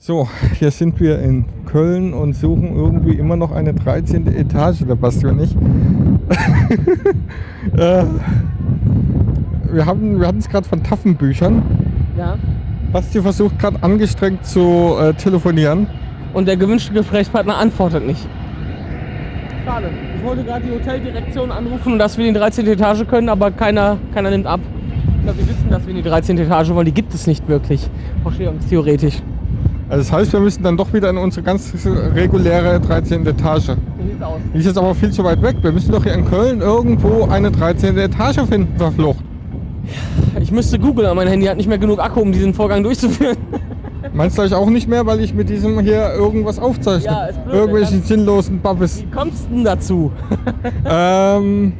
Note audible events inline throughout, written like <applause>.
So, hier sind wir in Köln und suchen irgendwie immer noch eine 13. Etage, der Basti und ich. <laughs> äh, wir haben wir es gerade von Taffenbüchern. Ja. Basti versucht gerade angestrengt zu äh, telefonieren. Und der gewünschte Gesprächspartner antwortet nicht. Schade. Ich wollte gerade die Hoteldirektion anrufen, dass wir in die 13. Etage können, aber keiner, keiner nimmt ab. Ich glaube, die wissen, dass wir in die 13. Etage wollen. Die gibt es nicht wirklich, Vorstellungstheoretisch. Also das heißt, wir müssen dann doch wieder in unsere ganz reguläre 13. Etage. Die ist jetzt aber viel zu weit weg. Wir müssen doch hier in Köln irgendwo eine 13. Etage finden, verflucht. Ich müsste googeln, aber mein Handy hat nicht mehr genug Akku, um diesen Vorgang durchzuführen. Meinst du ich auch nicht mehr, weil ich mit diesem hier irgendwas aufzeichne? Ja, ist blöd, Irgendwelchen sinnlosen Babbes. Wie kommst du denn dazu? <laughs> ähm,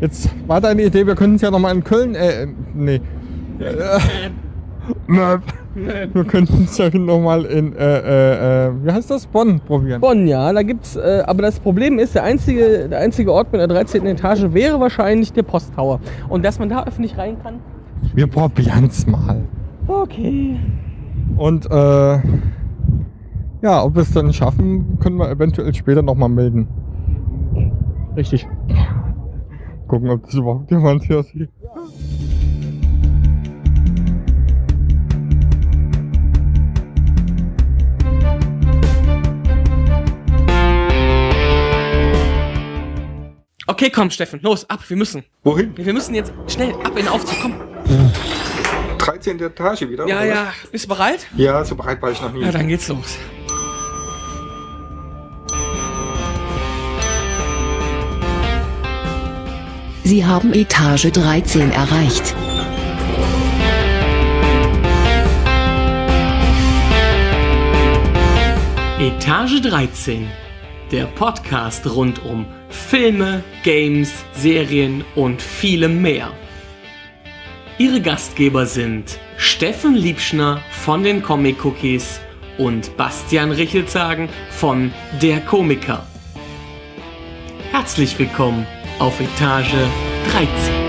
jetzt war deine Idee, wir könnten es ja nochmal in Köln, äh, nee. Äh, Nö. Wir könnten es ja nochmal in, äh, äh, äh, wie heißt das? Bonn probieren. Bonn, ja, da gibt's, äh, aber das Problem ist, der einzige, der einzige Ort mit der 13. Etage wäre wahrscheinlich der Posttower. Und dass man da öffentlich rein kann, Wir probieren es mal. okay. Und äh, ja, ob wir es dann schaffen, können wir eventuell später nochmal melden. Richtig. Gucken, ob das überhaupt jemand hier sieht. Okay, komm, Steffen, los, ab, wir müssen. Wohin? Wir müssen jetzt schnell ab in den Aufzug, komm. 13. Etage wieder? Ja, oder ja, bist du bereit? Ja, so bereit war ich noch nie. Ja, dann geht's los. Sie haben Etage 13 erreicht. Etage 13. Der Podcast rund um Filme, Games, Serien und vielem mehr. Ihre Gastgeber sind Steffen Liebschner von den Comic Cookies und Bastian Richelzagen von Der Komiker. Herzlich willkommen auf Etage 13.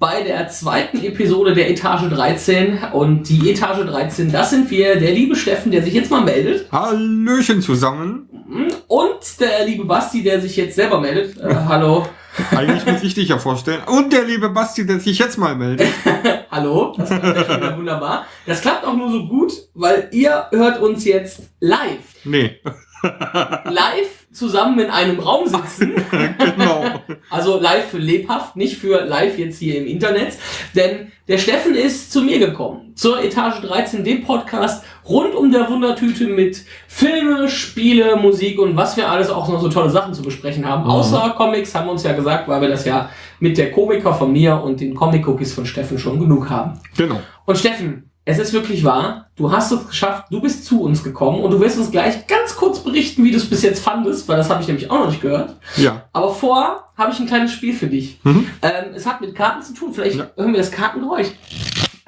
bei der zweiten Episode der Etage 13. Und die Etage 13, das sind wir, der liebe Steffen, der sich jetzt mal meldet. Hallöchen zusammen. Und der liebe Basti, der sich jetzt selber meldet. Äh, hallo. <laughs> Eigentlich muss ich dich ja vorstellen. Und der liebe Basti, der sich jetzt mal meldet. <laughs> Hallo. Das klappt wunderbar. Das klappt auch nur so gut, weil ihr hört uns jetzt live. Nee, Live zusammen in einem Raum sitzen. <laughs> genau. Also live für lebhaft, nicht für live jetzt hier im Internet. Denn der Steffen ist zu mir gekommen. Zur Etage 13, dem Podcast rund um der Wundertüte mit Filme, Spiele, Musik und was wir alles auch noch so tolle Sachen zu besprechen haben. Außer Comics haben wir uns ja gesagt, weil wir das ja mit der Komiker von mir und den Comic-Cookies von Steffen schon genug haben. Genau. Und Steffen, es ist wirklich wahr, du hast es geschafft, du bist zu uns gekommen und du wirst uns gleich ganz kurz berichten, wie du es bis jetzt fandest, weil das habe ich nämlich auch noch nicht gehört. Ja. Aber vor habe ich ein kleines Spiel für dich. Mhm. Ähm, es hat mit Karten zu tun. Vielleicht Ja. hören wir das Kartengeräusch.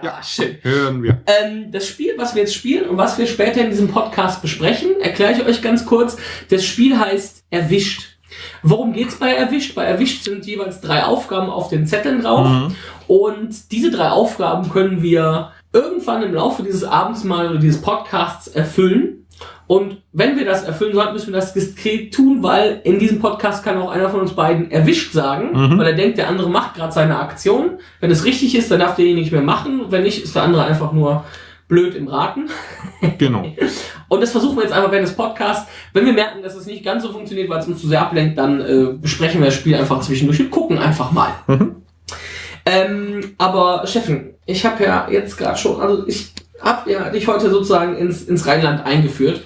Ja. Ah, schön. Hören wir. Ähm, das Spiel, was wir jetzt spielen und was wir später in diesem Podcast besprechen, erkläre ich euch ganz kurz. Das Spiel heißt Erwischt. Worum geht's bei Erwischt? Bei Erwischt sind jeweils drei Aufgaben auf den Zetteln drauf. Mhm. Und diese drei Aufgaben können wir irgendwann im Laufe dieses Abends mal oder dieses Podcasts erfüllen. Und wenn wir das erfüllen sollten, müssen wir das diskret tun, weil in diesem Podcast kann auch einer von uns beiden erwischt sagen, Mhm. weil er denkt, der andere macht gerade seine Aktion. Wenn es richtig ist, dann darf derjenige nicht mehr machen. Wenn nicht, ist der andere einfach nur blöd im Raten. <laughs> Genau. Und das versuchen wir jetzt einfach während des Podcasts. Wenn wir merken, dass es nicht ganz so funktioniert, weil es uns zu sehr ablenkt, dann äh, besprechen wir das Spiel einfach zwischendurch und gucken einfach mal. Mhm. Ähm, aber Steffen, ich habe ja jetzt gerade schon, also ich habe ja dich heute sozusagen ins, ins Rheinland eingeführt.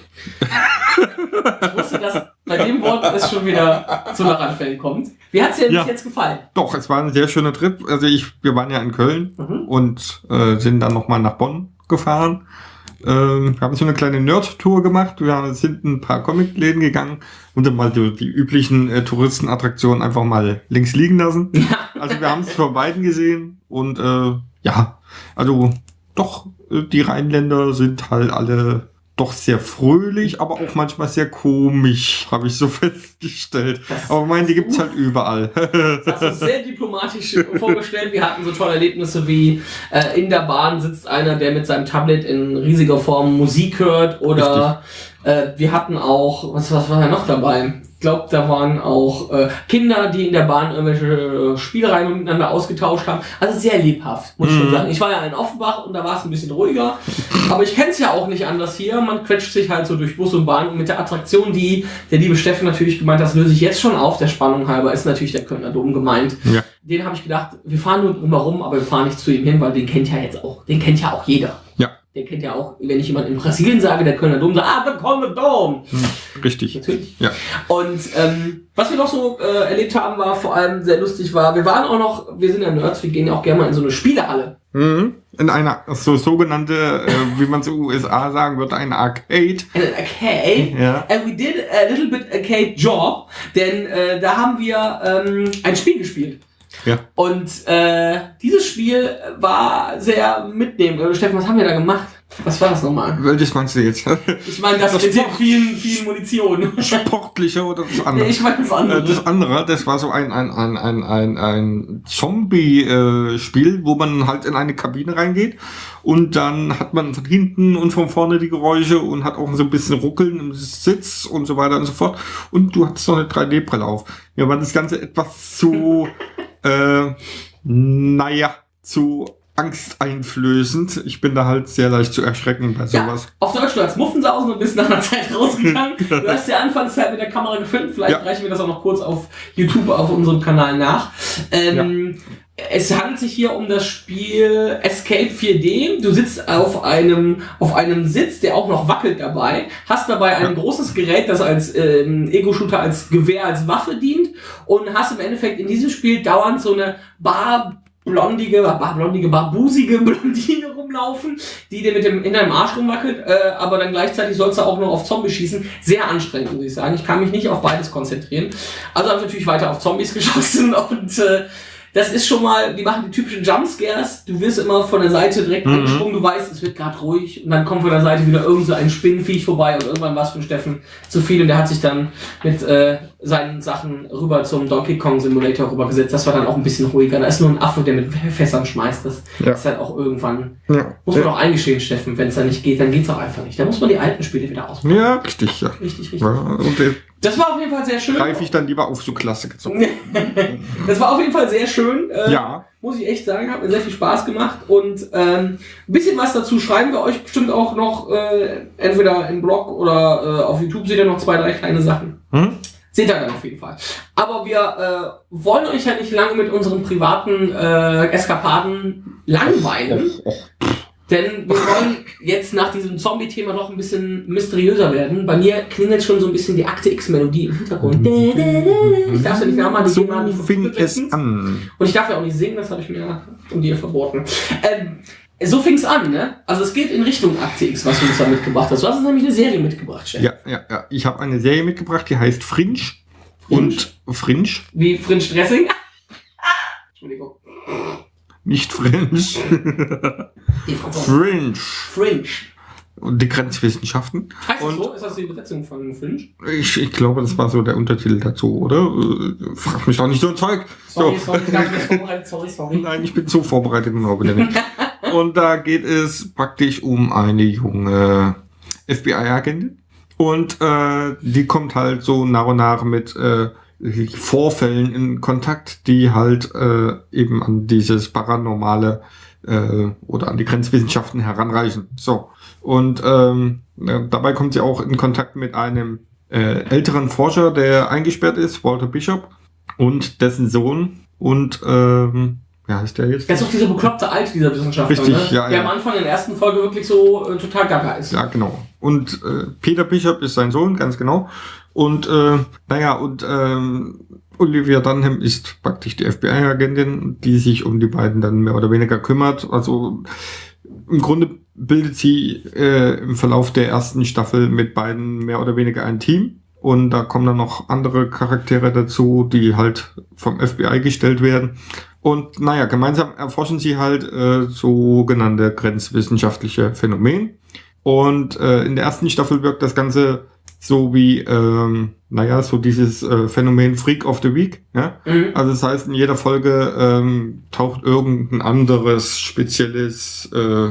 ich wusste, dass bei dem Wort es schon wieder zu Lachanfällen kommt. Wie hat's dir Ja. jetzt gefallen? Doch, es war ein sehr schöner Trip. Also ich, wir waren ja in Köln Mhm. und äh, sind dann nochmal nach Bonn gefahren. Ähm, wir haben so eine kleine Nerd-Tour gemacht. Wir sind ein paar Comic-Läden gegangen und dann mal so die üblichen äh, Touristenattraktionen einfach mal links liegen lassen. Also wir haben es vor beiden gesehen und äh, ja, also doch, äh, die Rheinländer sind halt alle doch sehr fröhlich, aber auch manchmal sehr komisch, <laughs> habe ich so festgestellt. Das- aber meine, die gibt's halt überall. <laughs> Das hast du sehr diplomatisch vorgestellt. Wir hatten so tolle Erlebnisse wie äh, in der Bahn sitzt einer, der mit seinem Tablet in riesiger Form Musik hört oder äh, wir hatten auch, was, was war da noch dabei? Ich glaube, da waren auch äh, Kinder, die in der Bahn irgendwelche äh, Spielreihen miteinander ausgetauscht haben. Also sehr lebhaft, muss ich schon Mhm. sagen. Ich war ja in Offenbach und da war es ein bisschen ruhiger. Aber ich kenne es ja auch nicht anders hier. Man quetscht sich halt so durch Bus und Bahn und mit der Attraktion, die der liebe Steffen natürlich gemeint hat, das löse ich jetzt schon auf, der Spannung halber, ist natürlich der Kölner Dom gemeint. Ja. Den habe ich gedacht, wir fahren nur drumherum, aber wir fahren nicht zu ihm hin, weil den kennt ja jetzt auch, den kennt ja auch jeder. Den kennt ja auch, wenn ich jemand in Brasilien sage, der Kölner Dom, sagt, ah, der Kölner Dom. Richtig. Natürlich. Ja. Und ähm, was wir noch so äh, erlebt haben, war vor allem sehr lustig, war, wir waren auch noch, wir sind ja Nerds, wir gehen ja auch gerne mal in so eine Spielehalle. Mhm. In einer so sogenannte, äh, wie man es in den USA sagen würde, eine Arcade. Eine Arcade. Ja. And we did a little bit arcade job, denn äh, da haben wir ähm, ein Spiel gespielt. Ja. Und äh, dieses Spiel war sehr mitnehmend. Oder Steffen, was haben wir da gemacht? Was war das nochmal? Welches meinst du jetzt? Ich meine, das, Das mit den vielen, vielen Munition. Sportliche oder das <laughs> nee, andere? ich meine das Äh, andere. Das andere, das war so ein, ein, ein, ein, ein, ein Zombie-Spiel, wo man halt in eine Kabine reingeht und dann hat man von hinten und von vorne die Geräusche und hat auch so ein bisschen Ruckeln im Sitz und so weiter und so fort. Und du hattest noch eine 3D-Brille auf. Mir war das Ganze etwas zu, äh, naja, zu angsteinflößend. Ich bin da halt sehr leicht zu erschrecken bei Ja, sowas. auf Deutsch, du als Muffensausen und bist nach einer Zeit <laughs> rausgegangen. <laughs> Du hast ja Anfangszeit mit der Kamera gefilmt. Vielleicht Ja. reichen wir das auch noch kurz auf YouTube, auf unserem Kanal nach. Ähm, Es handelt sich hier um das Spiel Escape 4D. Du sitzt auf einem, auf einem Sitz, der auch noch wackelt dabei, hast dabei ein großes Gerät, das als ähm, Ego-Shooter, als Gewehr, als Waffe dient und hast im Endeffekt in diesem Spiel dauernd so eine Bar blondige, bar blondige, barbusige Blondine rumlaufen, die dir mit dem in deinem Arsch rumwackelt, äh, aber dann gleichzeitig sollst du auch noch auf Zombies schießen. Sehr anstrengend, muss ich sagen. Ich kann mich nicht auf beides konzentrieren. Also habe ich natürlich weiter auf Zombies <laughs> geschossen und äh, das ist schon mal, die machen die typischen Jumpscares. Du wirst immer von der Seite direkt Mhm. angesprungen, du weißt, es wird gerade ruhig und dann kommt von der Seite wieder irgend so ein Spinnenviech vorbei und irgendwann war es für Steffen zu viel und der hat sich dann mit äh, seinen Sachen rüber zum Donkey Kong Simulator rübergesetzt. Das war dann auch ein bisschen ruhiger. Da ist nur ein Affe, der mit Fässern schmeißt. Das Ja. ist halt auch irgendwann, Ja. muss man auch eingestehen, Steffen, wenn es dann nicht geht, dann geht's auch einfach nicht. Da muss man die alten Spiele wieder ausprobieren. Ja, richtig, ja. Richtig, richtig. ja jetzt Das war auf jeden Fall sehr schön. greife ich dann lieber auf so Klassiker zurück. <laughs> Das war auf jeden Fall sehr schön. Äh, Ja. Muss ich echt sagen, hat mir sehr viel Spaß gemacht und ähm, ein bisschen was dazu schreiben wir euch bestimmt auch noch, äh, entweder im Blog oder äh, auf YouTube seht ihr noch zwei, drei kleine Sachen. Hm? Seht ihr dann auf jeden Fall. Aber wir äh, wollen euch ja nicht lange mit unseren privaten äh, Eskapaden langweilen. <laughs> Denn wir wollen jetzt nach diesem Zombie-Thema noch ein bisschen mysteriöser werden. Bei mir klingelt schon so ein bisschen die Akte X-Melodie im Hintergrund. Ich darf ja nicht nachmachen, die So fing es an. Und ich darf ja auch nicht singen, das habe ich mir von dir verboten. Ähm, so fing's an, ne? Also es geht in Richtung Akte X, was du uns da mitgebracht hast. Du hast uns nämlich eine Serie mitgebracht, Chef. Ja, ja, ja. Ich habe eine Serie mitgebracht, die heißt Fringe. Und Fringe, Wie Fringe Dressing. <laughs> Entschuldigung. nicht Fringe. <laughs> Fringe. Fringe. Und die Grenzwissenschaften. Heißt das Und- so? Ist das die Übersetzung von Fringe? Ich, ich glaube, das war so der Untertitel dazu, oder? Äh, Frag mich doch nicht so ein Zeug. Sorry, so. sorry, das <laughs> vorbereitet. Sorry, sorry. Nein, ich bin so vorbereitet und wieder nicht. Und da geht es praktisch um eine junge FBI-Agentin. Und äh, die kommt halt so nach und nach mit äh, Vorfällen in Kontakt, die halt äh, eben an dieses Paranormale äh, oder an die Grenzwissenschaften heranreichen. So. Und ähm, dabei kommt sie auch in Kontakt mit einem äh, älteren Forscher, der eingesperrt ist, Walter Bishop, und dessen Sohn. Und ähm, ja, ist der jetzt? Das ist doch dieser bekloppte Alte, dieser Wissenschaftler, Richtig, ne? ja, der ja. am Anfang in der ersten Folge wirklich so äh, total gaga ist. Ja, genau. Und äh, Peter Bishop ist sein Sohn, ganz genau. Und äh, naja, und ähm, Olivia Dunham ist praktisch die FBI-Agentin, die sich um die beiden dann mehr oder weniger kümmert. Also im Grunde bildet sie äh, im Verlauf der ersten Staffel mit beiden mehr oder weniger ein Team. Und da kommen dann noch andere Charaktere dazu, die halt vom FBI gestellt werden. Und naja, gemeinsam erforschen sie halt äh, sogenannte grenzwissenschaftliche Phänomen. Und äh, in der ersten Staffel wirkt das Ganze so wie, ähm, naja, so dieses äh, Phänomen Freak of the Week. Ja? Mhm. Also das heißt, in jeder Folge ähm, taucht irgendein anderes spezielles äh,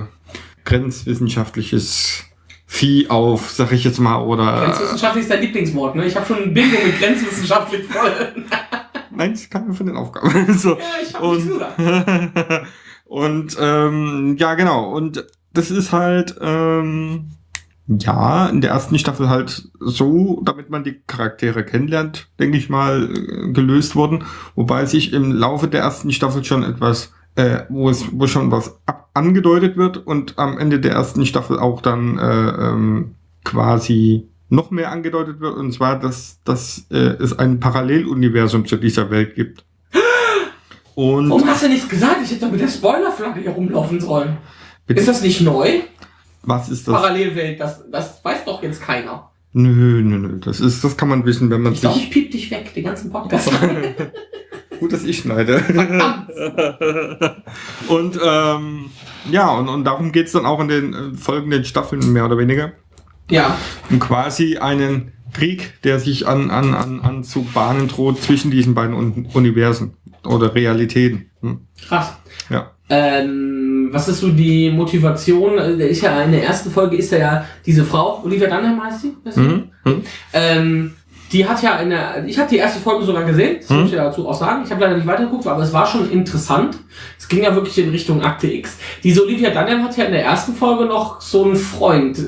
grenzwissenschaftliches Vieh auf, sag ich jetzt mal, oder... Grenzwissenschaftlich ist dein Lieblingswort, ne? Ich habe schon ein Bingo mit grenzwissenschaftlich voll. <laughs> Nein, das ist keine von den Aufgaben. <laughs> so. ja, ich nichts Und, gesagt. <laughs> und ähm, ja, genau. Und das ist halt, ähm, ja, in der ersten Staffel halt so, damit man die Charaktere kennenlernt, denke ich mal, äh, gelöst worden. Wobei sich im Laufe der ersten Staffel schon etwas, äh, wo es, wo schon was ab angedeutet wird und am Ende der ersten Staffel auch dann äh, ähm, quasi noch mehr angedeutet wird, und zwar, dass, dass äh, es ein Paralleluniversum zu dieser Welt gibt. <gasps> Und Warum hast du nichts gesagt? Ich hätte doch mit der Spoilerflagge hier rumlaufen sollen. Bitte? Ist das nicht neu? was ist das? Parallelwelt, das, das weiß doch jetzt keiner. Nö, nö, nö. Das ist, das kann man wissen, wenn man Ich sich. ich piep dich weg, den ganzen Podcast. <laughs> <laughs> Gut, dass ich schneide. <laughs> und ähm, ja, und, und darum geht's dann auch in den äh, folgenden Staffeln mehr oder weniger. Ja, Um quasi einen Krieg, der sich an, an, an, an zu bahnen droht zwischen diesen beiden Un Universen oder Realitäten. Hm? krass. Ja. Ähm, was ist so die Motivation? Der ist ja in der ersten Folge ist ja diese Frau, Olivia Dunham heißt sie? Mhm. Mhm. Ähm, die hat ja eine, ich habe die erste Folge sogar gesehen, das Hm? muss ich ja dazu auch sagen. Ich habe leider nicht weitergeguckt, aber es war schon interessant. Es ging ja wirklich in Richtung Akte X. Diese Olivia Dunham hat ja in der ersten Folge noch so einen Freund.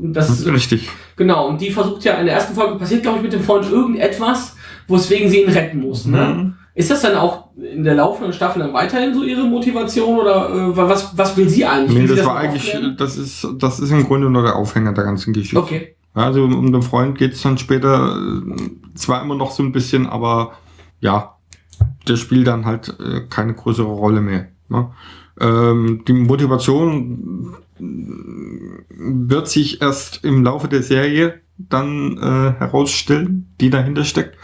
Das, Richtig. genau, und die versucht ja in der ersten Folge passiert, glaube ich, mit dem Freund irgendetwas, weswegen sie ihn retten muss. Ne? Mhm. Ist das dann auch in der laufenden Staffel dann weiterhin so ihre Motivation oder äh, was, was will sie eigentlich? Nee, Will das das war eigentlich, aufklären? das ist, das ist im Grunde nur der Aufhänger der ganzen Geschichte. Okay. Also um den Freund geht's dann später äh, zwar immer noch so ein bisschen, aber ja, der spielt dann halt äh, keine größere Rolle mehr. Ne? Ähm, die Motivation wird sich erst im Laufe der Serie dann äh, herausstellen, die dahinter steckt.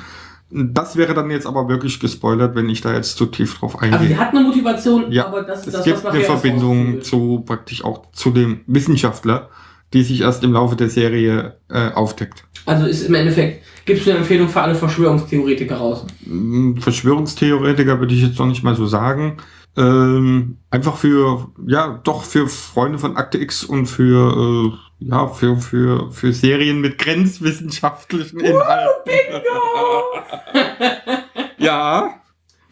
Das wäre dann jetzt aber wirklich gespoilert, wenn ich da jetzt zu tief drauf eingehe. Also sie hat eine Motivation, Ja, aber das ist es das, gibt was eine Verbindung zu praktisch auch zu dem Wissenschaftler, die sich erst im Laufe der Serie äh, aufdeckt. Also ist im Endeffekt, gibst du eine Empfehlung für alle Verschwörungstheoretiker raus? Mm, Verschwörungstheoretiker würde ich jetzt noch nicht mal so sagen. Ähm, einfach für, ja, doch für Freunde von Akte X und für, äh, ja, für, für, für Serien mit grenzwissenschaftlichen Inhalten. ja,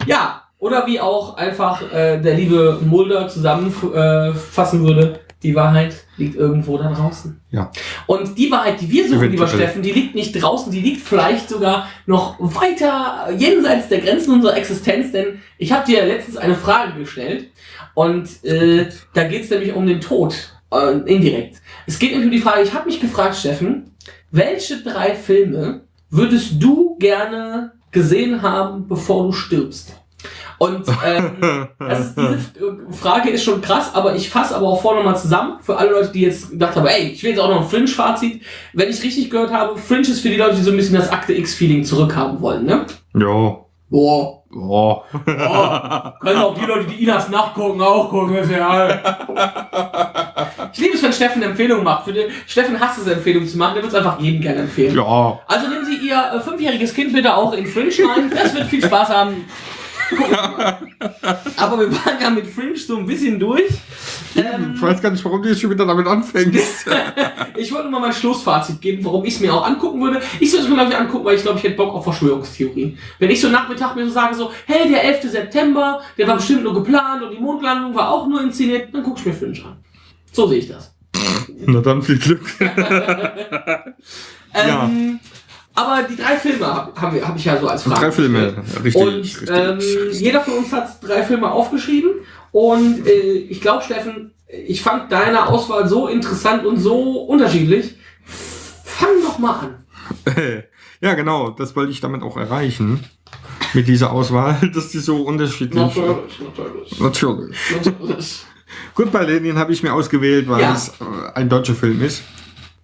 Ja, oder wie auch einfach äh, der liebe Mulder zusammenfassen äh, würde, die Wahrheit liegt irgendwo da draußen. Ja. Und die Wahrheit, die wir suchen, lieber. Steffen, die liegt nicht draußen, die liegt vielleicht sogar noch weiter jenseits der Grenzen unserer Existenz, denn ich habe dir letztens eine Frage gestellt und äh, da geht es nämlich um den Tod, äh, indirekt. Es geht nämlich um die Frage, ich habe mich gefragt, Steffen, welche drei Filme würdest du gerne gesehen haben, bevor du stirbst? Und ähm, <laughs> ist, diese Frage ist schon krass, aber ich fasse aber auch vorne mal zusammen für alle Leute, die jetzt gedacht haben, ey, ich will jetzt auch noch ein Fringe-Fazit. Wenn ich richtig gehört habe, Fringe ist für die Leute, die so ein bisschen das Akte X-Feeling zurückhaben wollen, ne? ja, Boah. ja. Oh, können auch die Leute, die Inas nachgucken, auch gucken, ist ja. Ich liebe es, wenn Steffen Empfehlungen macht. Für den, Steffen hasst es, Empfehlungen zu machen, der wird es einfach jedem gerne empfehlen. ja. Also nehmen Sie Ihr äh, fünfjähriges Kind bitte auch in Fringe rein. Das wird viel Spaß haben. Aber wir waren ja mit Fringe so ein bisschen durch. Ähm, Ich weiß gar nicht, warum du jetzt schon wieder damit anfängst. <laughs> ich wollte mal mein Schlussfazit geben, warum ich es mir auch angucken würde. Ich würde es mir, glaube ich, angucken, weil ich glaube, ich hätte Bock auf Verschwörungstheorien. Wenn ich so Nachmittag mir so sage, so, hey, der 11. September, der war bestimmt nur geplant und die Mondlandung war auch nur inszeniert, dann guck ich mir Fringe an. So sehe ich das. Na dann viel Glück. <laughs> <laughs> Ja. Aber die drei Filme habe hab, ich ja so als Frage. Drei Filme, richtig. Und richtig. ähm, jeder von uns hat drei Filme aufgeschrieben. Und äh, ich glaube, Steffen, ich fand deine Auswahl so interessant und so unterschiedlich. Fang doch mal an. <laughs> ja, genau, das wollte ich damit auch erreichen. Mit dieser Auswahl, <laughs> dass die so unterschiedlich natürlich. Natürlich. natürlich. Gut, bei Lenin habe ich mir ausgewählt, weil Ja. es äh, ein deutscher Film ist.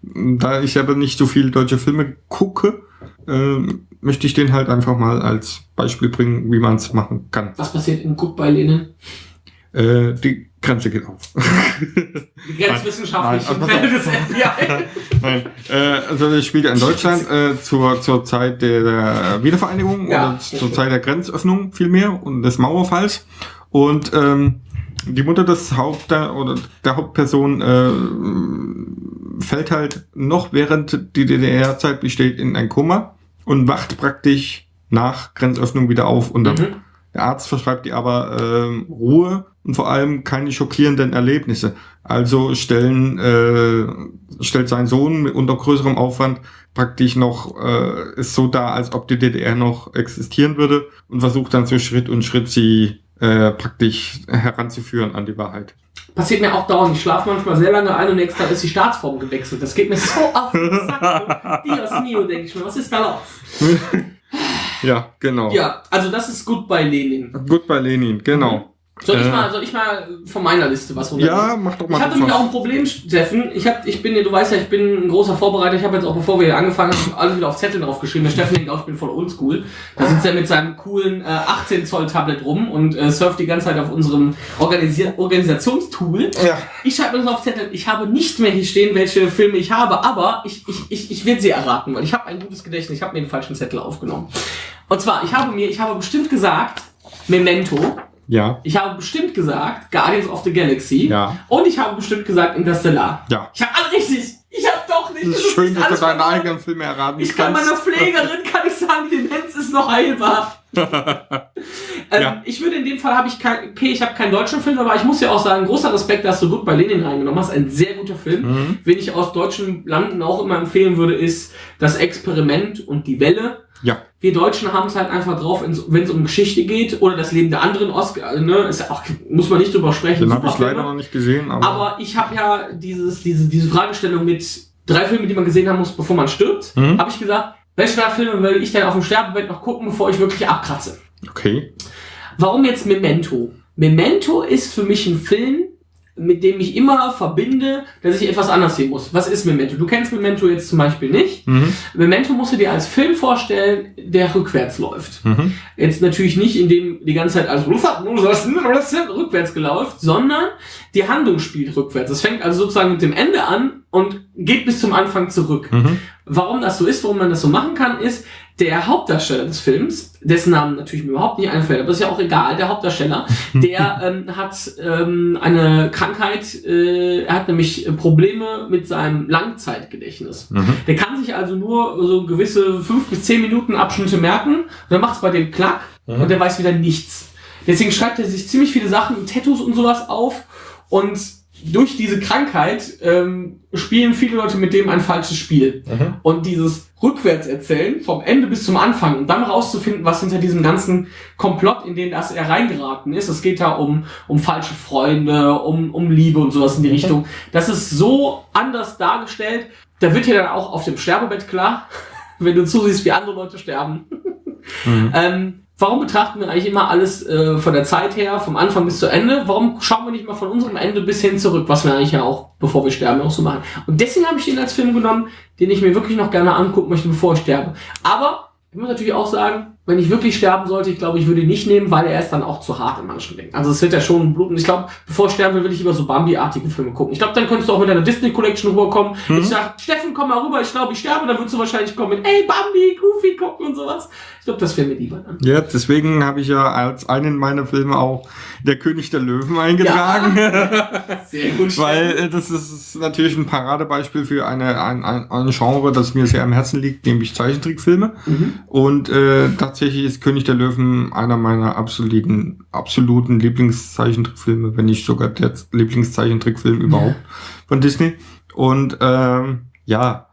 Da ich aber nicht so viele deutsche Filme gucke, ähm, möchte ich den halt einfach mal als Beispiel bringen, wie man es machen kann. Was passiert in Goodbye Lenin? Äh, die Grenze geht auf. Die grenzwissenschaftlichen Nein, Fälle des FBI. <laughs> Nein, äh, also das spielt ja in Deutschland äh, zur, zur Zeit der, der Wiedervereinigung Ja. oder zur Zeit der Grenzöffnung vielmehr und des Mauerfalls. Und ähm, die Mutter des Haupt oder der Hauptperson äh, fällt halt noch während die DDR-Zeit besteht in ein Koma und wacht praktisch nach Grenzöffnung wieder auf und dann Mhm. der Arzt verschreibt ihr aber ähm, Ruhe und vor allem keine schockierenden Erlebnisse. Also stellen, äh, stellt sein Sohn mit unter größerem Aufwand praktisch noch, äh, ist so da, als ob die DDR noch existieren würde und versucht dann so Schritt und Schritt sie äh, praktisch heranzuführen an die Wahrheit. Passiert mir auch dauernd. Ich schlafe manchmal sehr lange ein und nächsten Tag ist die Staatsform gewechselt. Das geht mir so auf den Sack. Dios mio, denke ich mir. Was ist da los? <laughs> Ja, genau. Ja, also das ist gut bei Lenin. Gut bei Lenin, genau. Soll ich, Äh. mal, soll ich mal von meiner Liste was runternehmen? Ja, mach doch mal Ich das nämlich auch ein Problem, Steffen. Ich hab, ich bin, du weißt ja, ich bin ein großer Vorbereiter. Ich habe jetzt auch, bevor wir hier angefangen haben, alles wieder auf Zettel draufgeschrieben. Der Steffen denkt auch, ich bin voll oldschool. Da sitzt er mit seinem coolen äh, 18 Zoll Tablet rum und äh, surft die ganze Zeit auf unserem Organisi Organisationstool. Ja. Ich schreibe mir das auf Zettel. Ich habe nicht mehr hier stehen, welche Filme ich habe, aber ich, ich, ich, ich werde sie erraten, weil ich habe ein gutes Gedächtnis. Ich habe mir den falschen Zettel aufgenommen. Und zwar, ich habe mir, ich habe bestimmt gesagt, Memento. Ja. Ich habe bestimmt gesagt Guardians of the Galaxy. Ja. Und ich habe bestimmt gesagt Interstellar. Ja. Ich habe alle richtig. Ich habe doch nicht. Das das ist schön, dass du deine eigenen Filme erraten Ich kann meiner Pflegerin kann ich sagen, die Demenz ist noch heilbar. <laughs> ähm, Ja. Ich würde in dem Fall habe ich kein, okay, ich habe keinen deutschen Film, aber ich muss ja auch sagen, großer Respekt, dass du gut bei Lenin reingenommen hast. Ein sehr guter Film. Mhm. Wen ich aus deutschen Landen auch immer empfehlen würde, ist das Experiment und die Welle. Ja. Wir Deutschen haben es halt einfach drauf, wenn es um Geschichte geht oder das Leben der anderen Oscar, ne, ist ja auch, muss man nicht drüber sprechen. Den habe ich leider noch nicht gesehen, aber, Aber ich habe ja dieses, diese, diese Fragestellung mit drei Filmen, die man gesehen haben muss, bevor man stirbt, Mhm. habe ich gesagt, welche drei Filme will ich denn auf dem Sterbebett noch gucken, bevor ich wirklich abkratze? okay. Warum jetzt Memento? Memento ist für mich ein Film, mit dem ich immer verbinde, dass ich etwas anders sehen muss. Was ist Memento? Du kennst Memento jetzt zum Beispiel nicht. Mhm. Memento musst du dir als Film vorstellen, der rückwärts läuft. Mhm. Jetzt natürlich nicht, indem die ganze Zeit alles rückwärts gelaufen, sondern die Handlung spielt rückwärts. Es fängt also sozusagen mit dem Ende an und geht bis zum Anfang zurück. Mhm. Warum das so ist, warum man das so machen kann, ist, der Hauptdarsteller des Films, dessen Namen natürlich mir überhaupt nicht einfällt, aber ist ja auch egal, der Hauptdarsteller, <laughs> der ähm, hat ähm, eine Krankheit, äh, er hat nämlich Probleme mit seinem Langzeitgedächtnis. Mhm. Der kann sich also nur so gewisse fünf bis zehn Minuten Abschnitte merken und dann macht es bei dem Klack Mhm. und der weiß wieder nichts. Deswegen schreibt er sich ziemlich viele Sachen, Tattoos und sowas auf und durch diese Krankheit ähm, spielen viele Leute mit dem ein falsches Spiel. Mhm. Und dieses Rückwärtserzählen vom Ende bis zum Anfang und dann rauszufinden, was hinter diesem ganzen Komplott, in den das er reingeraten ist. Es geht da um, um falsche Freunde, um, um Liebe und sowas in die Richtung. Das ist so anders dargestellt. Da wird dir dann auch auf dem Sterbebett klar, <laughs> wenn du zusiehst, wie andere Leute sterben. Mhm. <laughs> Ähm, warum betrachten wir eigentlich immer alles äh, von der Zeit her, vom Anfang bis zu Ende? Warum schauen wir nicht mal von unserem Ende bis hin zurück, was wir eigentlich ja auch, bevor wir sterben, auch so machen? Und deswegen habe ich den als Film genommen, den ich mir wirklich noch gerne angucken möchte, bevor ich sterbe. Aber ich muss natürlich auch sagen, wenn ich wirklich sterben sollte, ich glaube, ich würde ihn nicht nehmen, weil er ist dann auch zu hart in manchen Dingen. Also es wird ja schon bluten. Ich glaube, bevor ich sterben will, will ich lieber so Bambi-artige Filme gucken. Ich glaube, dann könntest du auch mit deiner Disney Collection rüberkommen. Ich sag, Steffen, komm mal rüber, ich glaube, ich sterbe. Dann würdest du wahrscheinlich kommen mit, ey, Bambi, Goofy gucken und sowas. Ich glaube, das wäre mir lieber dann. Ja, deswegen habe ich ja als einen meiner Filme auch Der König der Löwen eingetragen. <laughs> <laughs> Sehr gut. Weil äh, das ist natürlich ein Paradebeispiel für eine, ein, ein, ein Genre, das mir sehr am Herzen liegt, nämlich Zeichentrickfilme. Mhm. Und äh, tatsächlich ist König der Löwen einer meiner absoluten, absoluten Lieblingszeichentrickfilme, wenn nicht sogar der Lieblingszeichentrickfilm überhaupt von Disney. Und ähm, ja,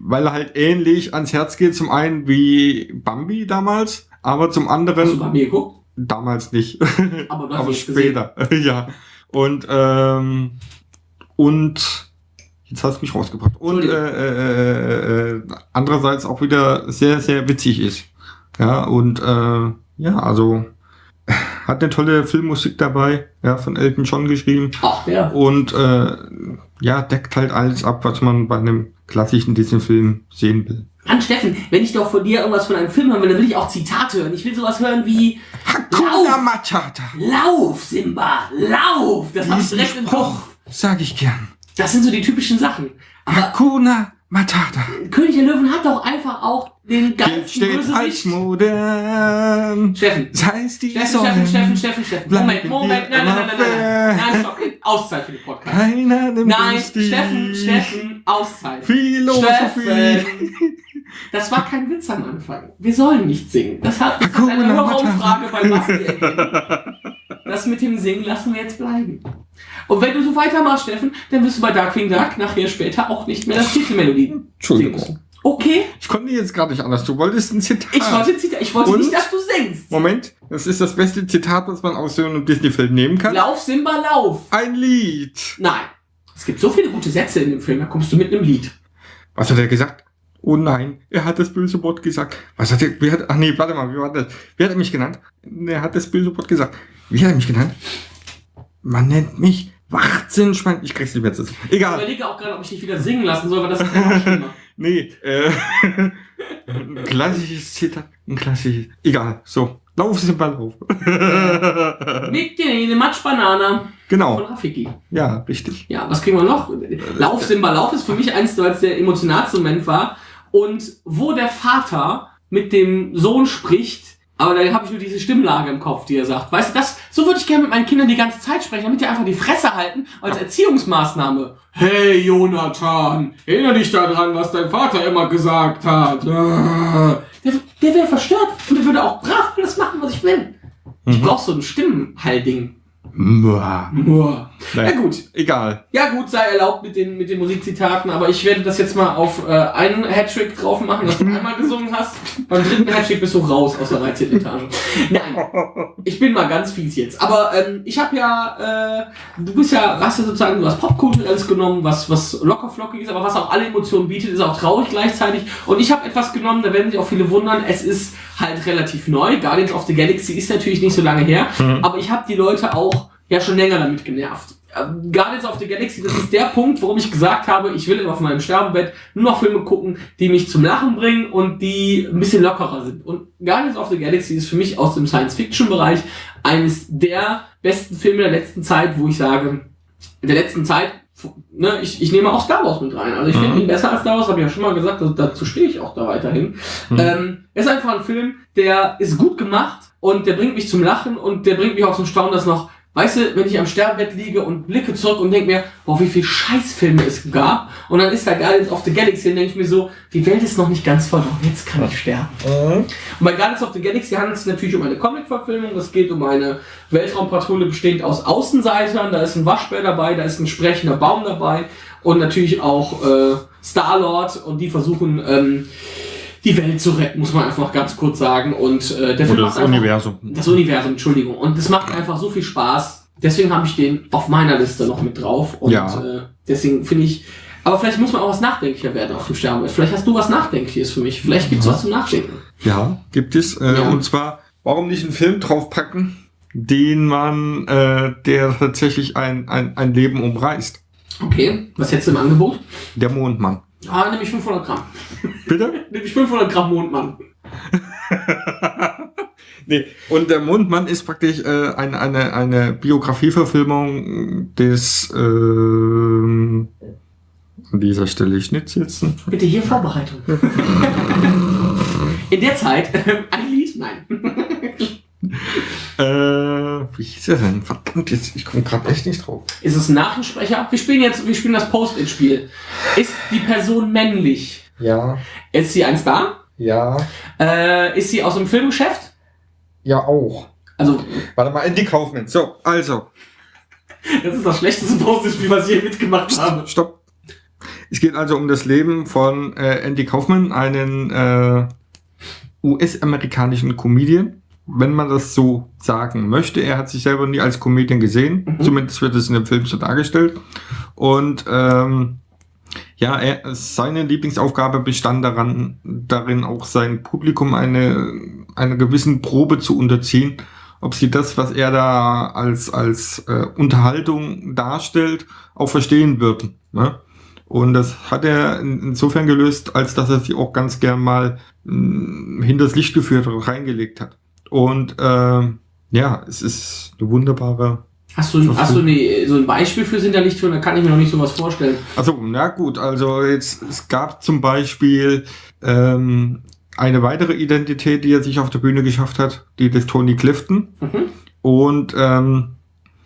weil er halt ähnlich ans Herz geht, zum einen wie Bambi damals, aber zum anderen Hast du Bambi geguckt? damals nicht. Aber du <laughs> hast aber später, <laughs> ja. Und ähm, und jetzt hast du mich rausgebracht. Und äh, äh, äh, andererseits auch wieder sehr, sehr witzig ist. Ja, und äh, ja, also <laughs> hat eine tolle Filmmusik dabei, ja, von Elton John geschrieben. Ach, der. Und äh, ja, deckt halt alles ab, was man bei einem klassischen Disney-Film sehen will. Mann, Steffen, wenn ich doch von dir irgendwas von einem Film hören will, dann will ich auch Zitate hören. Ich will sowas hören wie Hakuna Lauf, Matata. Lauf, Simba, lauf. Das hab ich direkt im Spruch Kopf. sag ich gern. Das sind so die typischen Sachen. Aber Hakuna Matata. König der Löwen hat doch einfach auch den ganzen steht als Bösewicht. modern. Steffen, Sei es die Steffen. Steffen, Steffen, Steffen, Steffen. Moment, Moment, nein, nein, nein, nein, nein, nein, stopp, Auszeit für den Podcast. Keiner nimmt Nein, Steffen, Steffen, Auszeit. Philosophie. Steffen. Das war kein Witz am Anfang. Wir sollen nicht singen. Das hat, das hat eine. Hörerumfrage bei Basti. Das mit dem Singen lassen wir jetzt bleiben. Und wenn du so weitermachst, Steffen, dann wirst du bei Darkwing Duck nachher später auch nicht mehr das Titelmelodie Entschuldigung. Okay? Ich konnte jetzt gerade nicht anders. Du wolltest ein Zitat. Ich wollte, Zita- ich wollte Und? nicht, dass du singst. Moment, das ist das beste Zitat, was man aus so einem Disney-Film nehmen kann. Lauf, Simba, lauf. Ein Lied. Nein. Es gibt so viele gute Sätze in dem Film, da kommst du mit einem Lied. Was hat er gesagt? Oh nein, er hat das böse Wort gesagt. Was hat er, wie hat, ach nee, warte mal, wie war das? Wie hat er mich genannt? Er hat das böse Wort gesagt. Wie hat er mich genannt? Man nennt mich Wachtsinnschwein. Ich krieg's nicht mehr zusammen. Ich Egal. überlege auch gerade, ob ich dich wieder singen lassen soll, weil das ist einfach schlimmer. <laughs> Nee, äh, ein <laughs> klassisches Zitat, ein klassisches, egal, so, lauf sie mal auf. <laughs> Mit dir eine Matschbanane von genau, Rafiki. ja, richtig. Ja, was kriegen wir noch? Lauf, Simba, Lauf ist für mich eins, weil es der emotionalste Moment war. Und wo der Vater mit dem Sohn spricht, aber da habe ich nur diese Stimmlage im Kopf, die er sagt. Weißt du, das, so würde ich gerne mit meinen Kindern die ganze Zeit sprechen, damit die einfach die Fresse halten als Erziehungsmaßnahme. Hey Jonathan, erinnere dich daran, was dein Vater immer gesagt hat. Der, der wäre verstört und der würde auch brav alles machen, was ich will. Ich brauch so ein Stimmenhallding. Mua. Nur. Ja Naja, gut, Egal. ja gut, sei erlaubt mit den, mit den Musikzitaten, aber ich werde das jetzt mal auf äh, einen Hattrick drauf machen, dass du <laughs> einmal gesungen hast. Beim dritten Hattrick bist du raus aus der 13. Etage. Nein, ich bin mal ganz fies jetzt. Aber ähm, ich habe ja, äh, du bist ja, hast ja sozusagen du hast Popkulturelles genommen, was, was locker flockig ist, aber was auch alle Emotionen bietet, ist auch traurig gleichzeitig. Und ich habe etwas genommen, da werden sich auch viele wundern, es ist halt relativ neu. Guardians of the Galaxy ist natürlich nicht so lange her, aber ich habe die Leute auch ja schon länger damit genervt. Ähm, Guardians of the Galaxy, das ist der Punkt, warum ich gesagt habe, ich will auf meinem Sterbebett nur noch Filme gucken, die mich zum Lachen bringen und die ein bisschen lockerer sind. Und Guardians of the Galaxy ist für mich aus dem Science-Fiction-Bereich eines der besten Filme der letzten Zeit, wo ich sage, der letzten Zeit, ne, ich, ich nehme auch Star Wars mit rein. Also ich finde ihn besser als Star Wars, habe ich ja schon mal gesagt, also dazu stehe ich auch da weiterhin. Ähm, er ist einfach ein Film, der ist gut gemacht und der bringt mich zum Lachen und der bringt mich auch zum Staunen, dass noch, weißt du, wenn ich am Sterbebett liege und blicke zurück und denke mir, boah, wie viel Scheißfilme es gab und dann ist da Guardians of the Galaxy und denke ich mir so, die Welt ist noch nicht ganz verloren, jetzt kann ich sterben. Und bei Guardians of the Galaxy handelt es sich natürlich um eine Comic-Verfilmung. Es geht um eine Weltraumpatrouille bestehend aus Außenseitern. Da ist ein Waschbär dabei, da ist ein sprechender Baum dabei und natürlich auch äh, Star-Lord und die versuchen ähm, die Welt zu retten, muss man einfach ganz kurz sagen. Und äh, der Film Oder macht das einfach- Universum. das Universum, Entschuldigung. Und das macht einfach so viel Spaß. Deswegen habe ich den auf meiner Liste noch mit drauf. Und Ja. äh, deswegen finde ich. Aber vielleicht muss man auch was nachdenklicher werden auf dem Sterben. Vielleicht hast du was Nachdenkliches für mich. Vielleicht gibt's was zum Nachdenken. Ja, gibt es. Äh, Ja. Und zwar, warum nicht einen Film draufpacken, den man, äh, der tatsächlich ein, ein, ein Leben umreißt? Okay, was hättest du im Angebot? Der Mondmann. Ah, nehme ich 500 Gramm. Bitte? <laughs> Nehme ich 500 Gramm Mondmann. <laughs> nee, und der Mondmann ist praktisch äh, eine, eine, eine Biografieverfilmung des ähm, an dieser Stelle Schnitt setzen. Bitte hier Vorbereitung. <laughs> In der Zeit, ein Lied? Nein. Äh, wie hieß er denn? Verdammt, jetzt, ich komme gerade echt nicht drauf. Ist es ein Nachrichtensprecher? Wir spielen jetzt, wir spielen das Post-it-Spiel. Ist die Person männlich? Ja, Ist sie ein Star? ja, Äh, ist sie aus dem Filmgeschäft? ja auch. Also, Warte mal, Andy Kaufman. So, also, das ist das schlechteste Post-it-Spiel, was ich je mitgemacht habe. stopp. Es geht also um das Leben von äh, Andy Kaufman, einen äh, US-amerikanischen Comedian, wenn man das so sagen möchte. Er hat sich selber nie als Comedian gesehen, Mhm. zumindest wird es in dem Film so dargestellt. Und ähm, ja, er, seine Lieblingsaufgabe bestand daran, darin auch sein Publikum eine, einer gewissen Probe zu unterziehen, ob sie das, was er da als, als äh, Unterhaltung darstellt, auch verstehen würden. Ne? Und das hat er in- insofern gelöst, als dass er sie auch ganz gern mal mh, hinters Licht geführt und reingelegt hat. Und ähm, ja, es ist eine wunderbare. Hast du, hast du eine, so ein Beispiel für sind da nicht Da kann ich mir noch nicht sowas vorstellen. Also, na gut, also jetzt, es gab zum Beispiel ähm, eine weitere Identität, die er sich auf der Bühne geschafft hat, die des Tony Clifton. Mhm. Und ähm,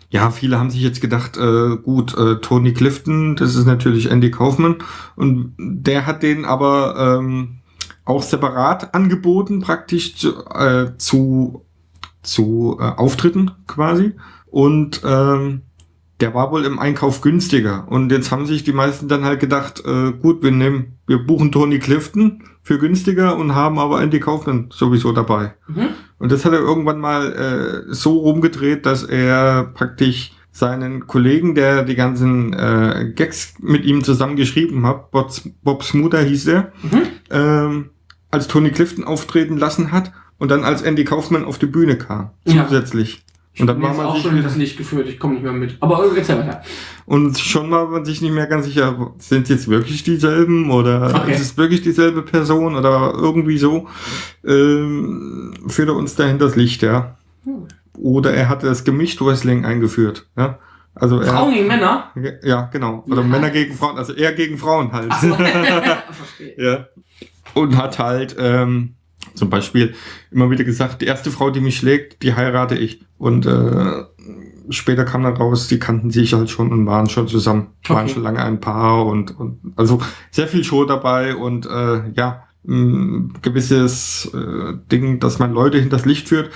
ja, viele haben sich jetzt gedacht, äh, gut, äh, Tony Clifton, das ist natürlich Andy Kaufman. Und der hat den aber ähm, auch separat angeboten, praktisch zu, äh, zu, zu äh, Auftritten quasi. Und ähm, der war wohl im Einkauf günstiger. Und jetzt haben sich die meisten dann halt gedacht, äh, gut, wir nehmen, wir buchen Tony Clifton für günstiger und haben aber Andy Kaufman sowieso dabei. Mhm. Und das hat er irgendwann mal äh, so rumgedreht, dass er praktisch seinen Kollegen, der die ganzen äh, Gags mit ihm zusammen geschrieben hat, Bob, Bob Smuder hieß er, Mhm. ähm, als Tony Clifton auftreten lassen hat und dann als Andy Kaufman auf die Bühne kam, Ja. zusätzlich. Ich Und dann war man auch sich schon das Licht geführt. Ich komme nicht mehr mit. Aber äh, erzähl weiter. Und schon war man sich nicht mehr ganz sicher, sind jetzt wirklich dieselben oder Okay. ist es wirklich dieselbe Person oder irgendwie so, ähm, führt er uns dahin das Licht, ja. Hm. Oder er hat das gemischt Wrestling eingeführt, ja. Also er, Frauen gegen Männer? ja, genau. Oder Ja. Männer gegen Frauen, also er gegen Frauen halt. <laughs> <laughs> Verstehe. ja. Und hat halt ähm, zum Beispiel immer wieder gesagt, die erste Frau, die mich schlägt, die heirate ich. Und äh, später kam dann raus, die kannten sich halt schon und waren schon zusammen, waren Okay. schon lange ein Paar und, und also sehr viel Show dabei und äh, ja, ein gewisses äh, Ding, dass man Leute hinters Licht führt,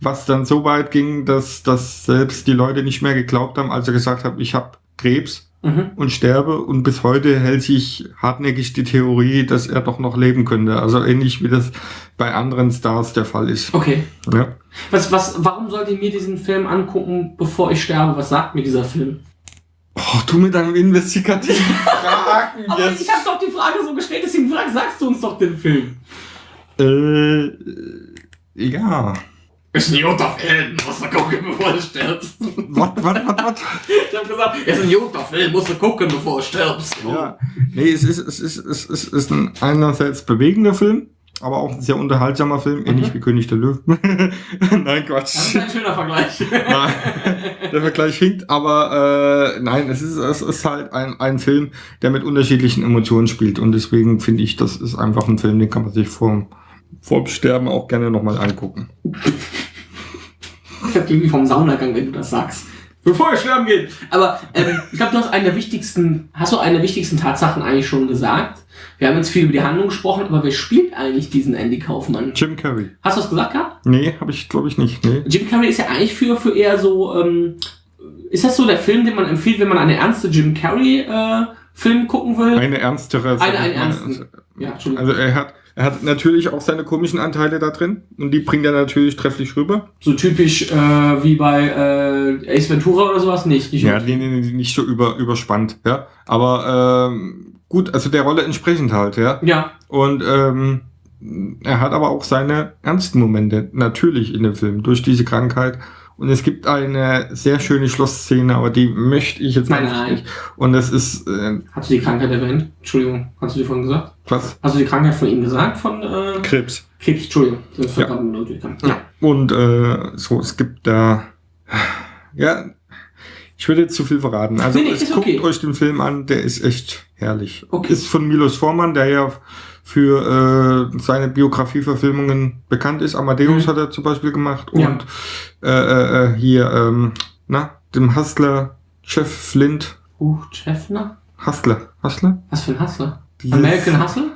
was dann so weit ging, dass, dass selbst die Leute nicht mehr geglaubt haben, als er gesagt hat, ich habe Krebs Mhm. und sterbe und bis heute hält sich hartnäckig die Theorie, dass er doch noch leben könnte. Also ähnlich wie das bei anderen Stars der Fall ist. Okay. Ja. Was, was, warum sollte ich mir diesen Film angucken, bevor ich sterbe? Was sagt mir dieser Film? Oh, du mit deinem investigativen <laughs> Fragen Aber jetzt. ich habe doch die Frage so gestellt, deswegen frag, sagst du uns doch den Film. Äh, ja. Ist ein Film, musst du gucken, bevor du stirbst. Was, was, was, was? Ich hab gesagt, ist ein Film, musst du gucken, bevor du stirbst. Ja. Nee, es ist, es ist, es ist, es ist ein einerseits bewegender Film, aber auch ein sehr unterhaltsamer Film, ähnlich wie König der Löwen. <laughs> Nein, Das ist Quatsch. ein schöner Vergleich. <laughs> Nein, der Vergleich hinkt, aber äh, nein, es ist, es ist halt ein, ein Film, der mit unterschiedlichen Emotionen spielt und deswegen finde ich, das ist einfach ein Film, den kann man sich vorm, vorm Sterben auch gerne nochmal angucken. Ich hab irgendwie vom Saunagang, wenn du das sagst. Bevor wir sterben gehen. Aber ähm, ich glaube, du hast eine der wichtigsten, hast du eine der wichtigsten Tatsachen eigentlich schon gesagt. Wir haben jetzt viel über die Handlung gesprochen, aber wer spielt eigentlich diesen Andy Kaufmann? Jim Carrey. Hast du das gesagt gehabt? Nee, habe ich glaube ich nicht. Nee. Jim Carrey ist ja eigentlich für, für eher so, ähm, ist das so der Film, den man empfiehlt, wenn man eine ernste Jim Carrey äh, Film gucken will? Eine ernstere. Eine, ich mal. ernsten. Ja, Entschuldigung. Also er hat, er hat natürlich auch seine komischen Anteile da drin und die bringt er natürlich trefflich rüber. so typisch äh, wie bei äh, Ace Ventura oder sowas? Nicht. nicht Ja, die, die nicht so über, überspannt, ja. Aber ähm, gut, also der Rolle entsprechend halt, ja. ja. Und ähm, er hat aber auch seine ernsten Momente, natürlich in dem Film, durch diese Krankheit. Und es gibt eine sehr schöne Schlussszene, aber die möchte ich jetzt Nein, nein. nicht. Und das ist, äh, Hast du die Krankheit erwähnt? Entschuldigung, hast du die vorhin gesagt? was? Hast du die Krankheit von ihm gesagt? Von äh, Krebs. Krebs, Entschuldigung. Das ist Ja. Ja. Und äh, so, es gibt da, ja, ich würde jetzt zu viel verraten. Also Nee, nee, guckt okay. euch den Film an, der ist echt herrlich. Okay. Ist von Milos Forman, der ja für äh, seine Biografieverfilmungen bekannt ist. Amadeus Mhm. hat er zum Beispiel gemacht Ja. und äh, äh, äh, hier, ähm, na, dem Hustler, Chef Flint, Uh, Chefner? Hustler, Hustler? Was für ein Hustler? Dieses- American Hustle?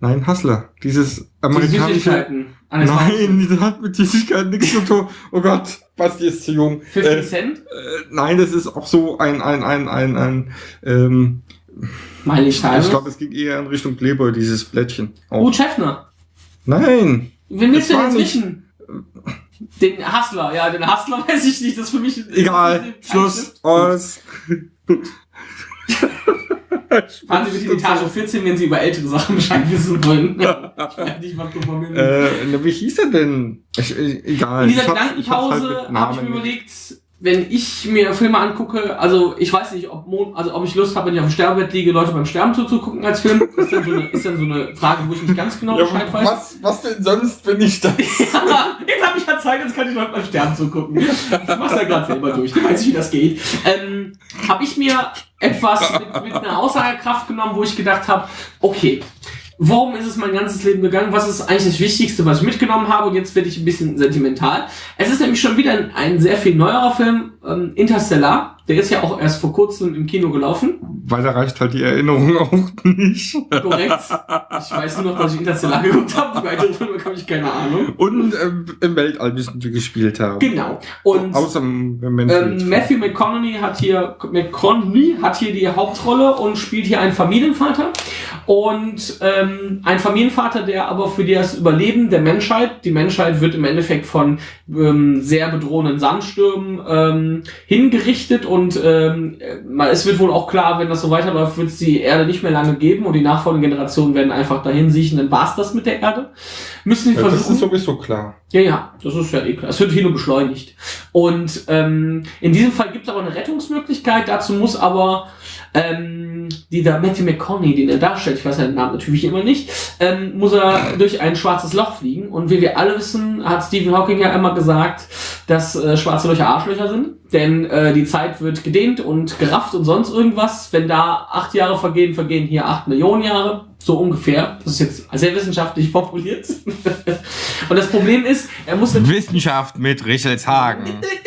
Nein, Hustler. Dieses Die amerikanische... Süßigkeiten. Alles Nein, das hat mit Süßigkeiten nichts zu tun. Oh Gott, Basti ist zu jung. 50 Äh, Cent? äh, nein, das ist auch so ein, ein, ein, ein, ein ähm, Miley Cyrus? ich glaube, es ging eher in Richtung Playboy, dieses Blättchen. Auch. Oh, Chefner. Nein, Wen willst du war jetzt wissen? Den Hustler, ja, den Hustler <laughs> weiß ich nicht, das ist für mich... egal. Schluss, <laughs> aus. <laughs> Fahren Sie bitte in Etage 14, wenn Sie über ältere Sachen Bescheid wissen wollen. ich weiß nicht, was du von mir willst. Äh, wie hieß er denn? Ich, äh, egal. In dieser Ich Gedankenpause halt mit habe ich mir überlegt, wenn ich mir Filme angucke, also ich weiß nicht, ob, Mon also ob ich Lust habe, wenn ich auf dem Sterbebett liege, Leute beim Sterben zuzugucken als Film. Ist dann so eine, ist dann so eine Frage, wo ich nicht ganz genau Bescheid weiß. was, was denn sonst bin ich das? <laughs> Ja, jetzt habe ich ja Zeit, jetzt kann ich Leute beim Sterben zugucken. Ich mach's ja gerade selber durch, ich weiß nicht, wie das geht. Ähm, habe ich mir etwas mit, mit einer Aussagekraft genommen, wo ich gedacht habe, okay, Worum ist es mein ganzes Leben gegangen? Was ist eigentlich das Wichtigste, was ich mitgenommen habe? Und jetzt werde ich ein bisschen sentimental. Es ist nämlich schon wieder ein, ein sehr viel neuerer Film, ähm, Interstellar. Der ist ja auch erst vor kurzem im Kino gelaufen. Weil da reicht halt die Erinnerung <laughs> auch nicht. Korrekt. Ich weiß nur noch, dass ich Interstellar geguckt habe. Weitere Filme habe ich keine Ahnung. Und ähm, im Weltall müssen wir gespielt haben. Genau. Und Außer im ähm, Matthew McConaughey hat hier McConaughey hat hier die Hauptrolle und spielt hier einen Familienvater und ähm, ein Familienvater, der aber für das Überleben der Menschheit, die Menschheit wird im Endeffekt von ähm, sehr bedrohenden Sandstürmen ähm, hingerichtet und ähm, mal- es wird wohl auch klar, wenn das so weiterläuft, wird es die Erde nicht mehr lange geben und die nachfolgenden Generationen werden einfach dahin siechen, dann war's das mit der Erde. Müssen die ja, das versuchen. ist sowieso klar. Ja, ja, das ist ja eh klar. Es wird hier nur beschleunigt. Und ähm, in diesem Fall gibt es aber eine Rettungsmöglichkeit. Dazu muss aber ähm, dieser Matthew McConaughey, den er darstellt, ich weiß seinen Namen natürlich immer nicht, ähm, muss er durch ein schwarzes Loch fliegen. Und wie wir alle wissen, hat Stephen Hawking ja immer gesagt, dass äh, schwarze Löcher Arschlöcher sind. Denn äh, die Zeit wird gedehnt und gerafft und sonst irgendwas. Wenn da acht Jahre vergehen, vergehen hier acht Millionen Jahre. So ungefähr. Das ist jetzt sehr wissenschaftlich formuliert. <laughs> und das Problem ist, er muss Wissenschaft mit Richelshagen. <laughs>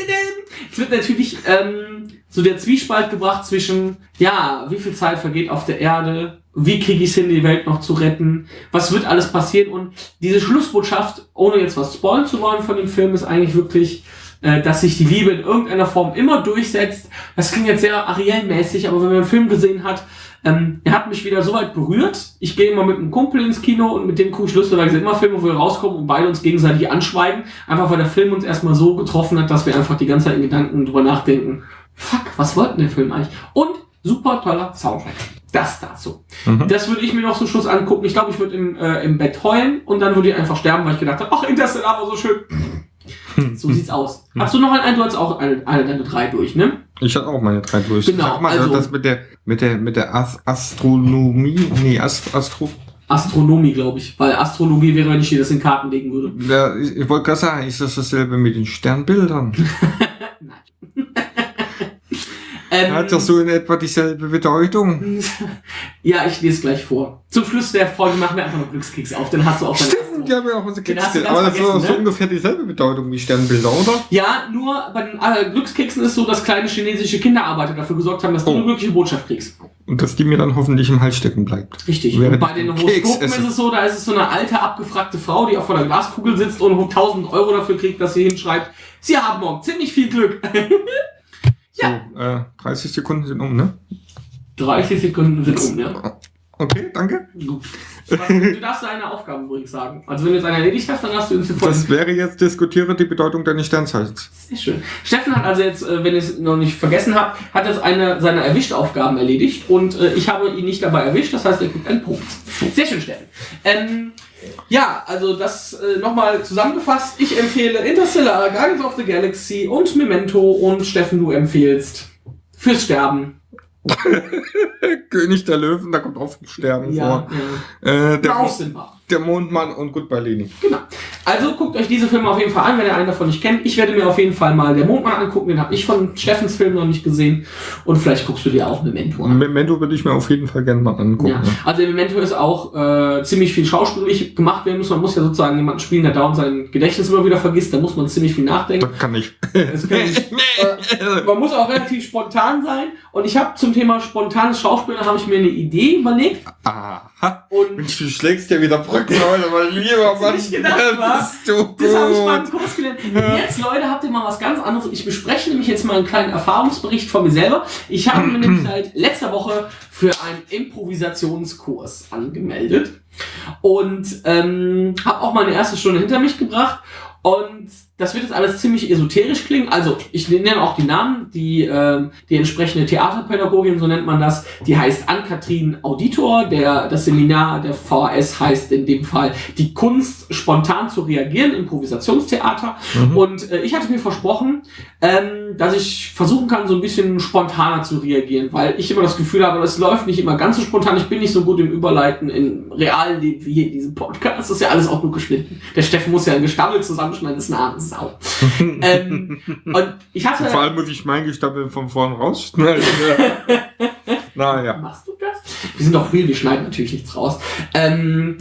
es wird natürlich ähm, so der Zwiespalt gebracht zwischen, ja, wie viel Zeit vergeht auf der Erde, wie kriege ich es hin, die Welt noch zu retten, was wird alles passieren und diese Schlussbotschaft, ohne jetzt was spoilen zu wollen von dem Film, ist eigentlich wirklich, äh, dass sich die Liebe in irgendeiner Form immer durchsetzt. Das klingt jetzt sehr Ariel-mäßig, aber wenn man den Film gesehen hat, ähm, er hat mich wieder so weit berührt. Ich gehe immer mit einem Kumpel ins Kino und mit dem gucke ich lustigerweise immer Filme, wo wir rauskommen und beide uns gegenseitig anschweigen. Einfach weil der Film uns erstmal so getroffen hat, dass wir einfach die ganze Zeit in Gedanken drüber nachdenken. Fuck, was wollte denn der Film eigentlich? Und super toller Soundtrack. Das dazu. Mhm. Das würde ich mir noch zum Schluss angucken. Ich glaube, ich würde im, äh, im Bett heulen und dann würde ich einfach sterben, weil ich gedacht habe, ach, Interstellar war so schön. So sieht's aus. Hast du noch einen? Du hast auch eine, eine deine drei durch, ne? Ich hatte auch meine drei durch. Genau, mal, also- das mit der, mit der, mit der As Astronomie, nee, Ast Astro, Astronomie, glaube ich. Weil Astrologie wäre, wenn ich dir das in Karten legen würde. ja, ich, ich wollte gerade sagen, ist das dasselbe mit den Sternbildern? <laughs> Ähm, Hat das so in etwa dieselbe Bedeutung? <laughs> Ja, ich lese gleich vor. Zum Schluss der Folge machen wir einfach noch Glückskeks auf, dann hast du auch deine Stimmt, die haben ja auch unsere du ganz Aber das ist vergessen, so ne? ungefähr dieselbe Bedeutung wie Sternbilder, oder? Ja, nur bei den äh, Glückskeksen ist so, dass kleine chinesische Kinderarbeiter dafür gesorgt haben, dass du Oh. eine glückliche Botschaft kriegst. Und dass die mir dann hoffentlich im Hals stecken bleibt. Richtig. Während Und bei den Keks Horoskopen ist es so, da ist es so eine alte, abgefragte Frau, die auf vor der Glaskugel sitzt und 1000 Euro dafür kriegt, dass sie hinschreibt, sie haben morgen ziemlich viel Glück. <laughs> Ja. So, äh, 30 Sekunden sind um, ne? 30 Sekunden sind um, ja. Okay, danke. Was, du darfst deine Aufgaben übrigens sagen. Also wenn du jetzt eine erledigt hast, dann hast du uns sofort. Das wäre jetzt diskutiere die Bedeutung deines Sternzeichens. Sehr schön. Steffen hat also jetzt, äh, wenn ich es noch nicht vergessen habe, hat jetzt eine seiner Erwischt-Aufgaben erledigt und äh, ich habe ihn nicht dabei erwischt, das heißt, er kriegt einen Punkt. Sehr schön, Steffen. Ähm, ja, also das äh, nochmal zusammengefasst. Ich empfehle Interstellar, Guardians of the Galaxy und Memento und Steffen, du empfehlst fürs Sterben. <laughs> König der Löwen, da kommt auch Sterben Ja, vor. ja. Äh, der, sinnbar. Der Mondmann und Goodbye Leni. Genau. Also guckt euch diese Filme auf jeden Fall an, wenn ihr einen davon nicht kennt. Ich werde mir auf jeden Fall mal Der Mondmann angucken, den habe ich von Steffens Film noch nicht gesehen. Und vielleicht guckst du dir auch Memento an. Memento würde ich mir auf jeden Fall gerne mal angucken. Ja. Also Memento ist auch äh, ziemlich viel schauspielerisch gemacht werden muss. Man muss ja sozusagen jemanden spielen, der dauernd sein Gedächtnis immer wieder vergisst. Da muss man ziemlich viel nachdenken. Das kann ich. Das kann ich. <laughs> äh, man muss auch relativ spontan sein. Und ich habe zum Thema spontanes Schauspielen habe ich mir eine Idee überlegt. Aha. Und Mensch, du schlägst ja wieder Brücken heute, weil lieber Mann, nicht gedacht, wa? bist du Das habe ich mal im gut. Kurs gelernt. Jetzt, Leute, habt ihr mal was ganz anderes. Ich bespreche nämlich jetzt mal einen kleinen Erfahrungsbericht von mir selber. Ich habe mir nämlich seit letzter Woche für einen Improvisationskurs angemeldet und ähm, habe auch meine erste Stunde hinter mich gebracht. Und das wird jetzt alles ziemlich esoterisch klingen. Also, ich nenne auch die Namen, die, ähm, die entsprechende Theaterpädagogin, so nennt man das, die heißt Ann-Kathrin Auditor. Der, das Seminar der VHS heißt in dem Fall die Kunst, spontan zu reagieren, Improvisationstheater. Und äh, ich hatte mir versprochen, ähm, dass ich versuchen kann, so ein bisschen spontaner zu reagieren, weil ich immer das Gefühl habe, es läuft nicht immer ganz so spontan. Ich bin nicht so gut im Überleiten im realen Leben wie hier in diesem Podcast. Das ist ja alles auch nur geschnitten. Der Steffen muss ja ein Gestammel zusammenschneiden, das ist eine arme Sau. <laughs> ähm, und ich hatte... Vor allem muss ich mein Gestammel von vorn rausschneiden. <laughs> naja. Machst du das? Wir sind doch real, wir schneiden natürlich nichts raus. Ähm,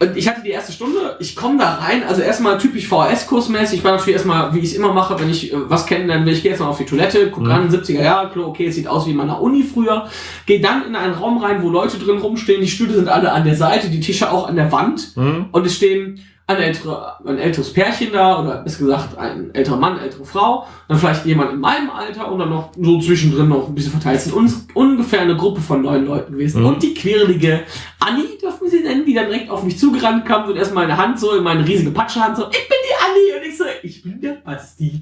und ich hatte die erste Stunde, ich komme da rein, also erstmal typisch VHS-Kursmäßig, ich war natürlich erstmal, wie ich es immer mache, wenn ich äh, was kennenlernen will, ich gehe jetzt mal auf die Toilette, guck ran, 70er Jahre, Klo, okay, es sieht aus wie in meiner Uni früher, gehe dann in einen Raum rein, wo Leute drin rumstehen, die Stühle sind alle an der Seite, die Tische auch an der Wand Hm? und es stehen ein, ältere, ein älteres Pärchen da, oder besser gesagt ein älterer Mann, ältere Frau, dann vielleicht jemand in meinem Alter und dann noch so zwischendrin noch ein bisschen verteilt. Es sind uns ungefähr eine Gruppe von neun Leuten gewesen. Mhm. Und die quirlige Anni, dürfen wir sie nennen, die dann direkt auf mich zugerannt kam und erst meine Hand so, in meine riesige Patschehand so, ich bin die Anni und ich so, ich bin der Basti.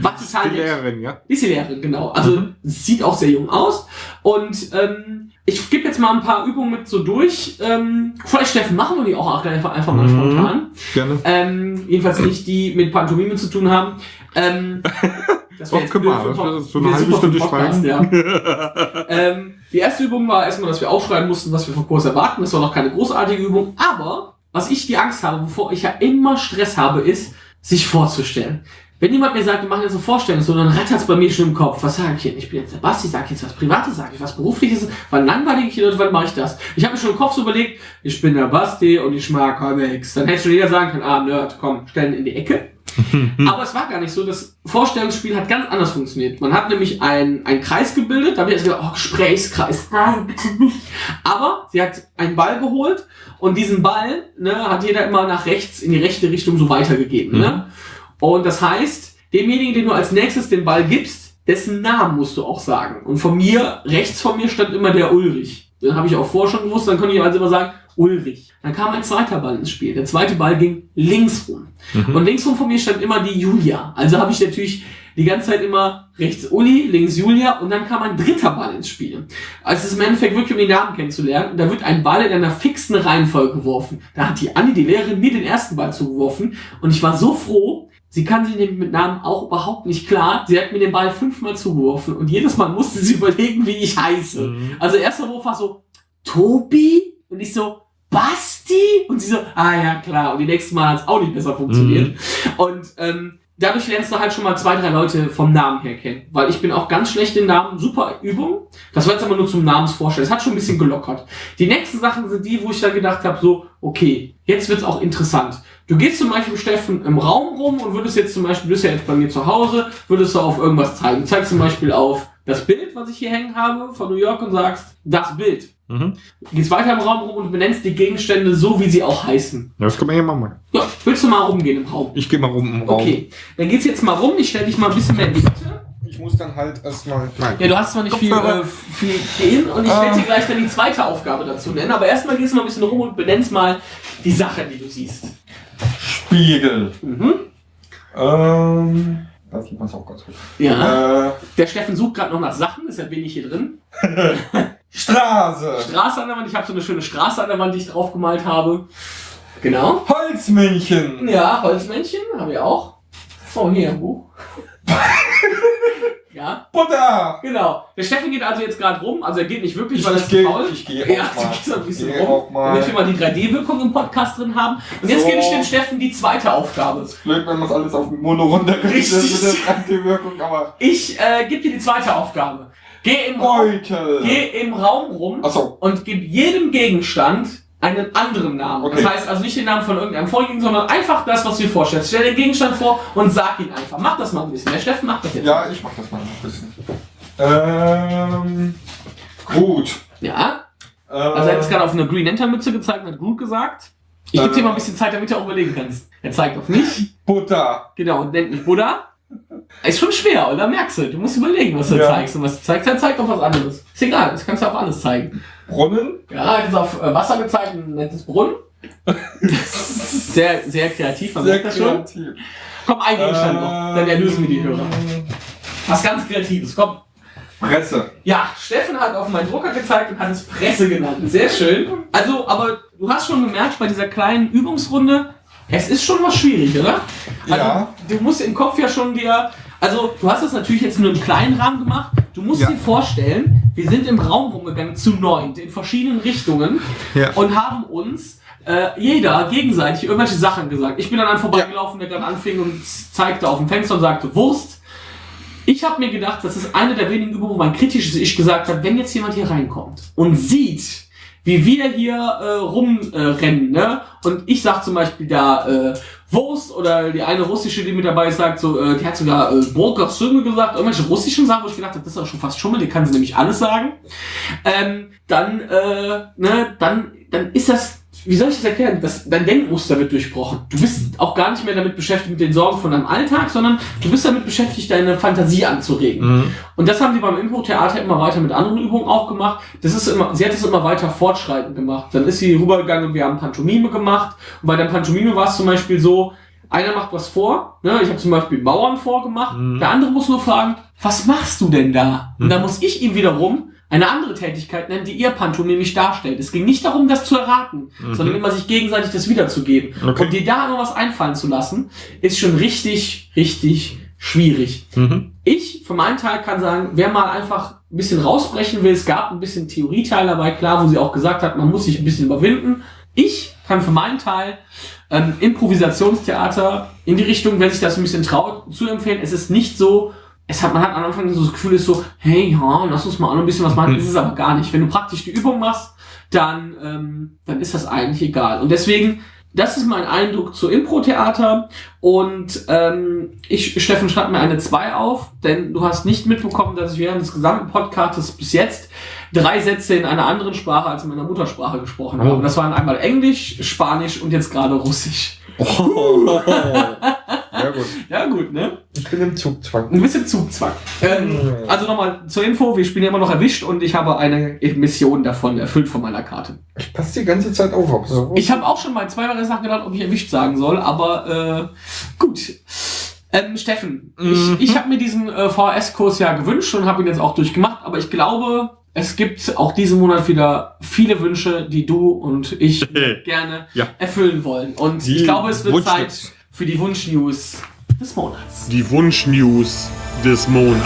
War total Die. Lehrerin, ja? Ist die Lehrerin, genau. Also Mhm. sieht auch sehr jung aus. Und ähm, ich gebe jetzt mal ein paar Übungen mit so durch. Ähm, vielleicht, Steffen, machen wir die auch einfach, einfach mal Mhm. spontan. Gerne. Ähm, jedenfalls nicht die mit Pantomime zu tun haben. Ähm, <laughs> das Oh, jetzt mal, das wird so eine wäre halbe Stunde Podcast. Ja. <laughs> ähm, die erste Übung war erstmal, dass wir aufschreiben mussten, was wir vom Kurs erwarten. Das war noch keine großartige Übung. Aber was ich die Angst habe, wovor ich ja immer Stress habe, ist, sich vorzustellen. Wenn jemand mir sagt, wir machen jetzt eine Vorstellung, so, dann rattert's bei mir schon im Kopf. Was sage ich denn? Ich bin jetzt der Basti, sag jetzt was Privates, sage ich was Berufliches, wann langweilig ich oder wann mache ich das? Ich habe mir schon im Kopf so überlegt, ich bin der Basti und ich mag Comics. Dann hätte schon jeder sagen können, ah, Nerd, komm, stellen in die Ecke. <laughs> Aber es war gar nicht so. Das Vorstellungsspiel hat ganz anders funktioniert. Man hat nämlich ein- einen Kreis gebildet. Da habe ich erst gedacht, oh, Gesprächskreis. Nein, bitte nicht. Aber sie hat einen Ball geholt und diesen Ball ne, hat jeder immer nach rechts, in die rechte Richtung so weitergegeben. Ne? Und das heißt, demjenigen, den du als nächstes den Ball gibst, dessen Namen musst du auch sagen. Und von mir, rechts von mir stand immer der Ulrich. Den habe ich auch vorher schon gewusst. Dann konnte ich also immer sagen, Ulrich. Dann kam ein zweiter Ball ins Spiel. Der zweite Ball ging links rum. Und links rum von mir stand immer die Julia. Also habe ich natürlich die ganze Zeit immer rechts Uli, links Julia und dann kam ein dritter Ball ins Spiel. Also es ist im Endeffekt wirklich, um die Namen kennenzulernen. Da wird ein Ball in einer fixen Reihenfolge geworfen. Da hat die Anni, die Lehrerin, mir den ersten Ball zugeworfen und ich war so froh, Sie kann sich mit Namen auch überhaupt nicht klar. Sie hat mir den Ball fünfmal zugeworfen und jedes Mal musste sie <laughs> überlegen, wie ich heiße. Also erster Wurf war so, Tobi? Und ich so, Basti? Und sie so, ah ja, klar. Und die nächsten Mal hat es auch nicht besser funktioniert. Und ähm, dadurch lernst du halt schon mal zwei, drei Leute vom Namen her kennen. Weil ich bin auch ganz schlecht in Namen. Super Übung. Das war jetzt aber nur zum Namensvorstellen. Es hat schon ein bisschen gelockert. Die nächsten Sachen sind die, wo ich dann gedacht habe, so, okay, jetzt wird's auch interessant. Du gehst zum Beispiel, Steffen, im Raum rum und würdest jetzt zum Beispiel, du bist ja jetzt bei mir zu Hause, würdest du auf irgendwas zeigen. Zeigst zum Beispiel auf das Bild, was ich hier hängen habe von New York und sagst, das Bild. Mhm. Gehst weiter im Raum rum und benennst die Gegenstände so, wie sie auch heißen. Ja, Das kann man ja mal machen. Ja, willst du mal rumgehen im Raum? Ich gehe mal rum im Raum. Okay, dann geht's jetzt mal rum. Ich stelle dich mal ein bisschen mehr in die Mitte. Ich muss dann halt erstmal. Nein. Ja, du hast zwar nicht viel, äh, viel gehen und ich Ah. werde dir gleich dann die zweite Aufgabe dazu nennen. Aber erstmal gehst du mal ein bisschen rum und benennst mal die Sache, die du siehst. Spiegel. Mhm. Ähm. Da sieht man es auch ganz gut. Ja. Äh, Der Steffen sucht gerade noch nach Sachen, deshalb bin ich hier drin. <laughs> Straße. Straße an der Wand. Ich habe so eine schöne Straße an der Wand, die ich draufgemalt habe. Genau. Holzmännchen. Ja, Holzmännchen habe ich auch. Oh, hier ein Buch. <laughs> ja, Butter. genau. Der Steffen geht also jetzt gerade rum. Also er geht nicht wirklich, Ich, weil er ist gehe faul. ich gehe <laughs> Ja, auch mal. so ein bisschen Gehe rum. mal. Damit wir mal die 3D-Wirkung im Podcast drin haben. Und jetzt So. gebe ich dem Steffen die zweite Aufgabe. Blöd, wenn man es alles auf Mono runterrichtet Richtig. mit der Anti-Wirkung, aber. Ich äh, gebe dir die zweite Aufgabe. Geh im, Raum, Beutel. geh im Raum rum Achso. und gib jedem Gegenstand einen anderen Namen. Okay. Das heißt also nicht den Namen von irgendeinem Vorliegen, sondern einfach das, was du dir vorstellst. Stell den Gegenstand vor und sag ihn einfach. Mach das mal ein bisschen. Der Steffen macht das jetzt. Ja, ich mach das mal ein bisschen. Ähm. Gut. Ja. Äh, Also er hat jetzt gerade auf eine Green Lantern Mütze gezeigt und hat gut gesagt. Ich gebe Äh. dir mal ein bisschen Zeit, damit du auch überlegen kannst. Er zeigt auf mich. Butter. Genau, und nennt mich Buddha. Ist schon schwer, oder? Merkst du? Du musst überlegen, was du Ja. zeigst. Und was du zeigst, er zeigt auf was anderes. Ist egal, das kannst du auf alles zeigen. Brunnen. Ja, er hat jetzt auf äh, Wasser gezeigt und nennt es Brunnen. <laughs> sehr, sehr kreativ, man Sehr merkt das schon. kreativ. Komm, ein Gegenstand noch, dann erlösen wir die Hörer. Was ganz Kreatives, komm. Presse. Ja, Steffen hat auf meinen Drucker gezeigt und hat es Presse genannt. Sehr schön. Also, aber du hast schon gemerkt, bei dieser kleinen Übungsrunde, es ist schon was schwierig, oder? Also, Ja. Du musst im Kopf ja schon dir, also du hast es natürlich jetzt nur im kleinen Rahmen gemacht. Du musst Ja. dir vorstellen, wir sind im Raum rumgegangen zu neunt in verschiedenen Richtungen Ja. und haben uns äh, jeder gegenseitig irgendwelche Sachen gesagt. Ich bin dann an vorbeigelaufen, der gerade anfing und zeigte auf dem Fenster und sagte Wurst. Ich habe mir gedacht, das ist eine der wenigen Übungen, wo mein kritisches Ich gesagt hat, wenn jetzt jemand hier reinkommt und sieht, wie wir hier äh, rumrennen, äh, ne? Und ich sag zum Beispiel da äh, Wurst oder die eine russische, die mit dabei ist, sagt so, äh, die hat sogar äh, Burger Söme gesagt, irgendwelche russischen Sachen, wo ich gedacht habe, das ist auch schon fast Schummel, die kann sie nämlich alles sagen. Ähm, dann, äh, ne, dann, dann ist das wie soll ich das erklären? Das, dein Denkmuster wird durchbrochen. Du bist auch gar nicht mehr damit beschäftigt mit den Sorgen von deinem Alltag, sondern du bist damit beschäftigt, deine Fantasie anzuregen. Mhm. Und das haben die beim Impro-Theater immer weiter mit anderen Übungen auch gemacht. Das ist immer, sie hat es immer weiter fortschreitend gemacht. Dann ist sie rübergegangen und wir haben Pantomime gemacht. Und bei der Pantomime war es zum Beispiel so, einer macht was vor, ne? ich habe zum Beispiel Mauern vorgemacht, der andere muss nur fragen, was machst du denn da? Und dann muss ich ihm wiederum eine andere Tätigkeit nennen, die ihr pantomimisch darstellt. Es ging nicht darum, das zu erraten, sondern immer sich gegenseitig das wiederzugeben. Okay. Und dir da noch was einfallen zu lassen, ist schon richtig, richtig schwierig. Mhm. Ich für meinen Teil kann sagen, wer mal einfach ein bisschen rausbrechen will, es gab ein bisschen Theorieteil dabei, klar, wo sie auch gesagt hat, man muss sich ein bisschen überwinden. Ich kann für meinen Teil ähm, Improvisationstheater in die Richtung, wer sich das ein bisschen traut, zu empfehlen. Es ist nicht so, es hat, man hat am Anfang so das Gefühl, ist so, hey, ja, lass uns mal auch noch ein bisschen was machen. Mhm. Ist es aber gar nicht. Wenn du praktisch die Übung machst, dann, ähm, dann ist das eigentlich egal. Und deswegen, das ist mein Eindruck zu Impro-Theater. Und ähm, ich, Steffen, schreib mir eine 2 auf, denn du hast nicht mitbekommen, dass ich während des gesamten Podcasts bis jetzt drei Sätze in einer anderen Sprache als in meiner Muttersprache gesprochen habe. Oh. Und das waren einmal Englisch, Spanisch und jetzt gerade Russisch. Oh. <laughs> Ja gut. <laughs> Ja gut, ne? Ich bin im Zugzwang. Ein bisschen Zugzwang. Ähm, also nochmal zur Info, wir spielen ja immer noch erwischt und ich habe eine Mission davon erfüllt von meiner Karte. Ich passe die ganze Zeit auf. ob so Ich habe auch schon mal zwei Jahre nachgedacht, ob ich erwischt sagen soll, aber äh, gut. Ähm, Steffen, Mhm. ich, ich habe mir diesen äh, VHS-Kurs ja gewünscht und habe ihn jetzt auch durchgemacht, aber ich glaube, es gibt auch diesen Monat wieder viele Wünsche, die du und ich <laughs> gerne Ja. erfüllen wollen. Und Die ich glaube, es wird. Zeit für die Wunschnews des Monats. Die Wunschnews des Monats.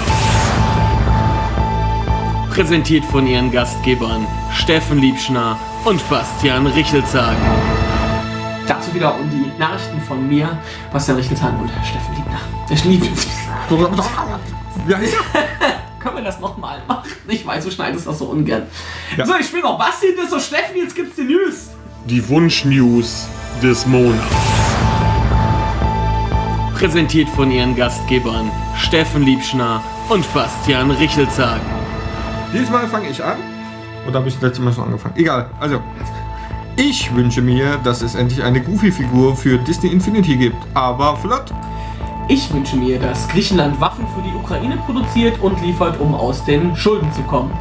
Präsentiert von ihren Gastgebern Steffen Liebschner und Bastian Richelzagen. Dazu wieder um die Nachrichten von mir, Bastian Richtelsheim und Steffen Liebner. Der Schlieb. <laughs> Ja, ja. <laughs> Können wir das nochmal machen? Ich weiß, du schneidest das so ungern. Ja. So, ich spiele noch Basti, das ist so Steffen, jetzt gibt's die News. Die Wunschnews des Monats. Präsentiert von ihren Gastgebern Steffen Liebschner und Bastian Richelzagen. Diesmal fange ich an. Oder habe ich das letzte Mal schon angefangen? Egal. Also, ich wünsche mir, dass es endlich eine Goofy-Figur für Disney Infinity gibt. Aber flott. Ich wünsche mir, dass Griechenland Waffen für die Ukraine produziert und liefert, um aus den Schulden zu kommen.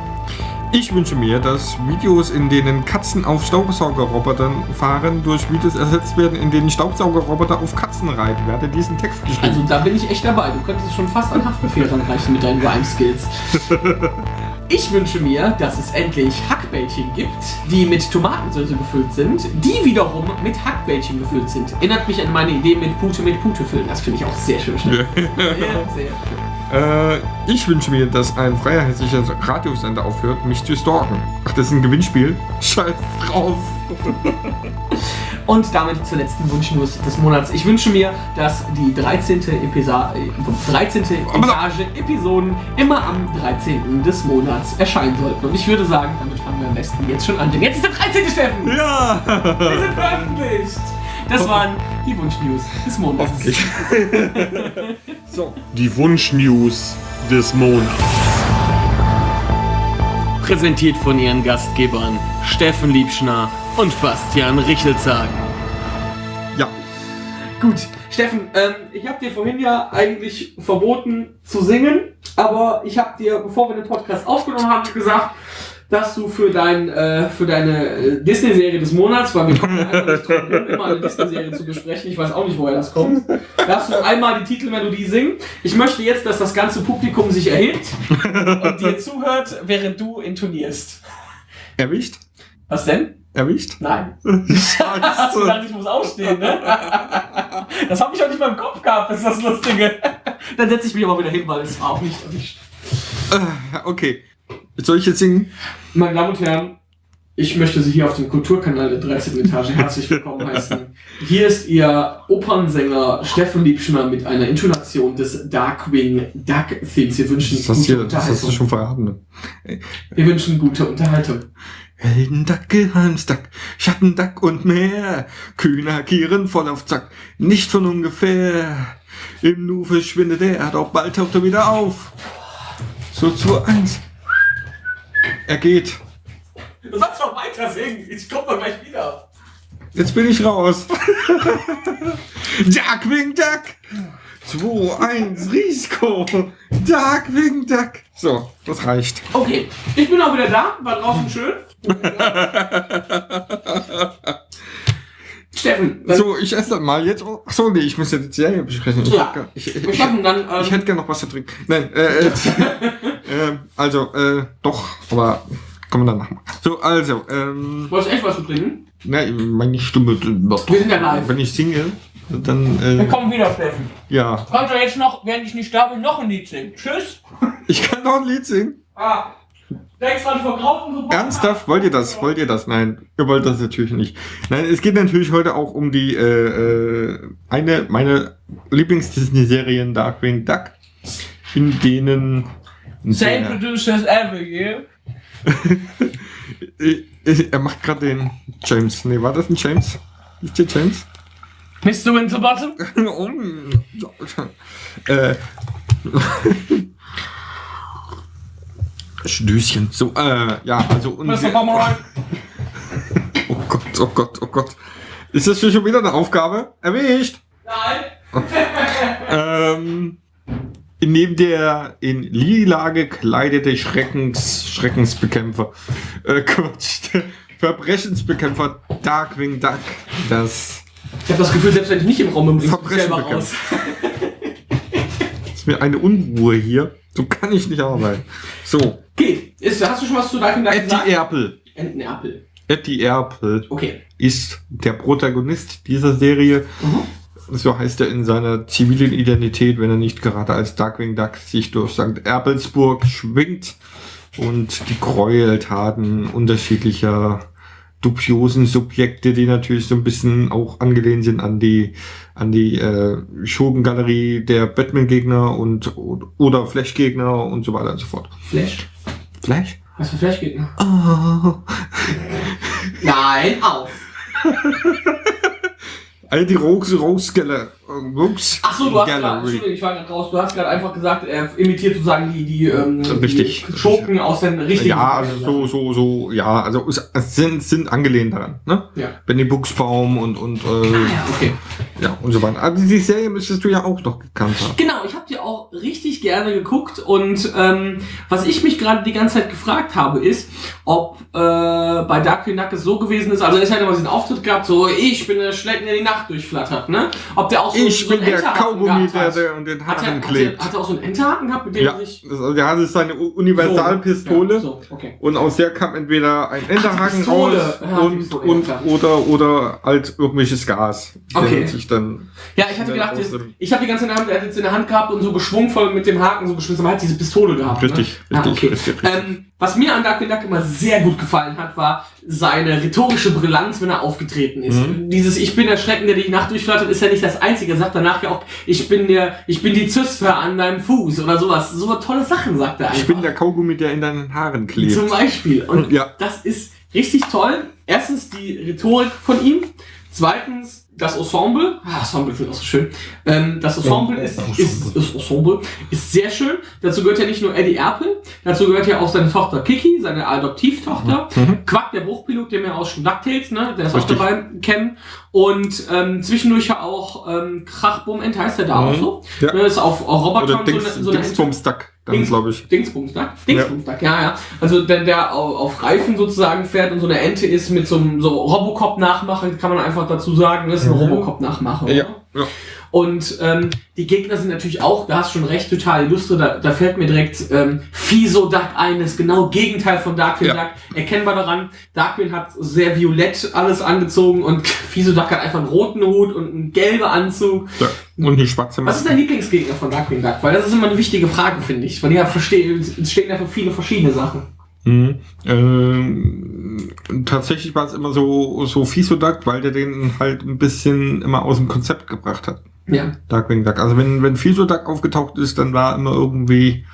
Ich wünsche mir, dass Videos, in denen Katzen auf Staubsaugerrobotern fahren, durch Videos ersetzt werden, in denen Staubsaugerroboter auf Katzen reiten. Wer hat diesen Text geschrieben? Also da bin ich echt dabei. Du könntest schon fast an Haftbefehl ranreichen mit deinen Rhyme-Skills. <laughs> Ich wünsche mir, dass es endlich Hackbällchen gibt, die mit Tomatensauce gefüllt sind, die wiederum mit Hackbällchen gefüllt sind. Erinnert mich an meine Idee mit Pute mit Pute füllen. Das finde ich auch sehr schön. <laughs> Sehr, sehr schön. Äh, ich wünsche mir, dass ein freier hessischer Radiosender aufhört, mich zu stalken. Ach, das ist ein Gewinnspiel? <laughs> Scheiß drauf. <laughs> Und damit zur letzten Wunschnews des Monats. Ich wünsche mir, dass die 13. Episa äh, 13. Etage Episoden immer am 13. des Monats erscheinen sollten. Und ich würde sagen, damit fangen wir am besten jetzt schon an. Denn jetzt ist der 13. Steffen! Ja! Wir sind veröffentlicht! Das waren die Wunschnews des Monats. <laughs> So. Die Wunschnews des Monats. Präsentiert von ihren Gastgebern Steffen Liebschner und Bastian Richelzagen. Ja. Gut, Steffen, ähm, ich habe dir vorhin ja eigentlich verboten zu singen, aber ich habe dir, bevor wir den Podcast aufgenommen haben, gesagt, dass du für, dein, äh, für deine äh, Disney-Serie des Monats, weil wir kommen einfach nicht drum rum, immer eine Disney-Serie zu besprechen, ich weiß auch nicht, woher das kommt, darfst du einmal die Titelmelodie singen. Ich möchte jetzt, dass das ganze Publikum sich erhebt und dir zuhört, während du intonierst. Erwischt? Was denn? Erwischt? Nein. Hast du gedacht, ich muss aufstehen, ne? Das habe ich auch nicht mal im Kopf gehabt, das ist das Lustige. Dann setze ich mich aber wieder hin, weil es war auch nicht erwischt. Äh, okay. Soll ich jetzt singen? Meine Damen und Herren, ich möchte Sie hier auf dem Kulturkanal der 13. Etage herzlich willkommen heißen. Hier ist Ihr Opernsänger Steffen Liebschner mit einer Intonation des Darkwing Duck Themes. Wir wünschen Das gute hier, das hast du Unterhaltung. schon verraten. Ne? Wir wünschen gute Unterhaltung. Heldenduck, Geheimsduck, Schattenduck und mehr. Kühner Kieren voll auf Zack, nicht von ungefähr. Im Nu verschwindet er, doch bald taucht er wieder auf. So zu eins. Er geht. Du sollst noch weiter singen. Ich komme doch gleich wieder. Jetzt bin ich raus. Darkwing <laughs> Duck. 2, 1, Risiko. Darkwing Duck. So, das reicht. Okay, ich bin auch wieder da. War draußen schön. <laughs> Steffen, dann, So, ich esse das mal jetzt. Ach so, nee, ich muss jetzt die Serie besprechen. Ich, Ja. ich, ich, wir schaffen dann. Ähm, ich hätte gerne noch was zu trinken. Nein, äh, <laughs> äh, äh also, äh, doch, aber kommen wir dann machen. So, also, ähm, wolltest du echt was zu trinken? ne, meine Stimme, Wir sind ja live. wenn ich singe, dann, Wir äh, kommen wieder, Steffen. ja, Kannst du jetzt noch, während ich nicht da bin, noch ein Lied singen? Tschüss. <laughs> ich kann noch ein Lied singen. Ah. Ernsthaft? Wollt ihr das? Wollt ihr das? Nein, ihr wollt das natürlich nicht. Nein, es geht natürlich heute auch um die, äh, äh, eine, meine Lieblings-Disney-Serien Darkwing Duck, in denen Same der- producers ever, yeah. <laughs> Er macht gerade den James. Nee, war das ein James? Ist der James? Mr. Winterbottom? <laughs> Oh, äh. Stößchen. So, äh, ja, also. Und Mr. Pomeroy? <laughs> oh Gott, oh Gott, oh Gott. Ist das schon wieder eine Aufgabe? Erwischt! Nein. Ähm, neben der in lila gekleidete Schreckens, Schreckensbekämpfer, äh, <laughs> Quatsch, Verbrechensbekämpfer Darkwing Duck, das Ich habe das Gefühl, selbst wenn ich nicht im Raum bin, dich Verbrechen selber raus. ist mir eine Unruhe hier. So kann ich nicht arbeiten. So, Okay, ist, hast du schon was zu Darkwing Duck Eddie gesagt? Erpel. Entenapfel. Eddie Erpel Okay. ist der Protagonist dieser Serie. So heißt er in seiner zivilen Identität, wenn er nicht gerade als Darkwing Duck sich durch St. Erpelsburg schwingt und die Gräueltaten unterschiedlicher dubiosen Subjekte, die natürlich so ein bisschen auch angelehnt sind an die an die äh, Schurkengalerie der Batman-Gegner und oder Flash-Gegner und so weiter und so fort. Flash. Flash? Was für Flashgegner? Oh. Nein, auf. <laughs> All die Rose Rose Geller Rose Ach so, du hast gerade. Entschuldigung, ich war gerade raus, du hast gerade einfach gesagt, er imitiert sozusagen die, die, ähm, Richtig. die Schurken aus den richtigen. Ja, also so, so, so, ja, also es sind, sind angelehnt daran, ne? Ja. Benny Buchsbaum und, und, äh, Ah, ja, okay. ja, und so weiter. Aber die Serie müsstest du ja auch noch gekannt haben. Genau, ich habe die auch richtig gerne geguckt und ähm, was ich mich gerade die ganze Zeit gefragt habe, ist, ob äh, bei Duck es so gewesen ist, also er hat immer diesen Auftritt gehabt, so ich bin der Schlecken, der die Nacht durchflattert, ne? Ob der auch so, Ich so bin der Kaugummi, der, der an den Hat er, Haaren hat, er, klebt. hat er auch so einen Enterhaken gehabt, mit dem Ja, er sich... das, also der hatte seine Universalpistole. Ja, so, okay. Und aus der kam entweder ein Enterhaken Pistole. raus Ja, und, ja, und oder oder halt irgendwelches Gas. Okay. Sich dann Ja, ich hatte gedacht, dem- ich habe die ganze Zeit er hat jetzt in der Hand gehabt und so geschwungvoll mit dem Haken so geschmissen, aber er hat diese Pistole gehabt. Richtig, ne? richtig, ah, okay. richtig, richtig. Ähm, was mir an Darkwing Duck immer sehr gut gefallen hat, war seine rhetorische Brillanz, wenn er aufgetreten ist. Mhm. Dieses Ich bin der Schrecken, der die Nacht durchflattert, ist ja nicht das Einzige. Er sagt danach ja auch, ich bin der, ich bin die Zyster an deinem Fuß oder sowas. So tolle Sachen sagt er einfach. ich bin der Kaugummi, der in deinen Haaren klebt. Zum Beispiel. Und Ja. das ist richtig toll. Erstens die Rhetorik von ihm. Zweitens das Ensemble. Ah, Ensemble ich auch so schön. Ähm, das Ensemble ist, ist, ist, Ensemble ist sehr schön. Dazu gehört ja nicht nur Eddie Erpel, dazu gehört ja auch seine Tochter Kiki, seine Adoptivtochter. Quack, der Bruchpilot, den wir aus DuckTales, ne? Der ist Mhm. Richtig. auch dabei kennen. Und ähm, zwischendurch ja auch ähm, Krachbum Ent heißt der da Mhm. auch so. Ja. Ne, ist auf, auf und so, Dings, eine- so eine Duck. Dann Dings- glaube ich. Dingsbumsduck? Dingsbumsduck, ja. ja, Also der, der au- auf Reifen sozusagen fährt und so eine Ente ist mit so einem so Robocop-Nachmachen, kann man einfach dazu sagen, das ist eine Mhm. Robocop-Nachmache. Ja, ja. Und ähm, die Gegner sind natürlich auch, da hast schon recht, total illustre. Da, da fällt mir direkt ähm, Fiso-Duck ein, das genau Gegenteil von Darkwing Ja. Duck. Erkennbar daran, Darkwing hat sehr violett alles angezogen und <laughs> Fiso-Duck hat einfach einen roten Hut und einen gelben Anzug. ja. Und die schwarze Was ist dein Lieblingsgegner von Darkwing Duck? Weil das ist immer eine wichtige Frage, finde ich. Weil ja verstehen, es stehen ja für viele verschiedene Sachen. Mhm. Ähm, tatsächlich war es immer so, so Fisoduck, weil der den halt ein bisschen immer aus dem Konzept gebracht hat. Ja. Darkwing Duck. Also wenn, wenn Fisoduck aufgetaucht ist, dann war immer irgendwie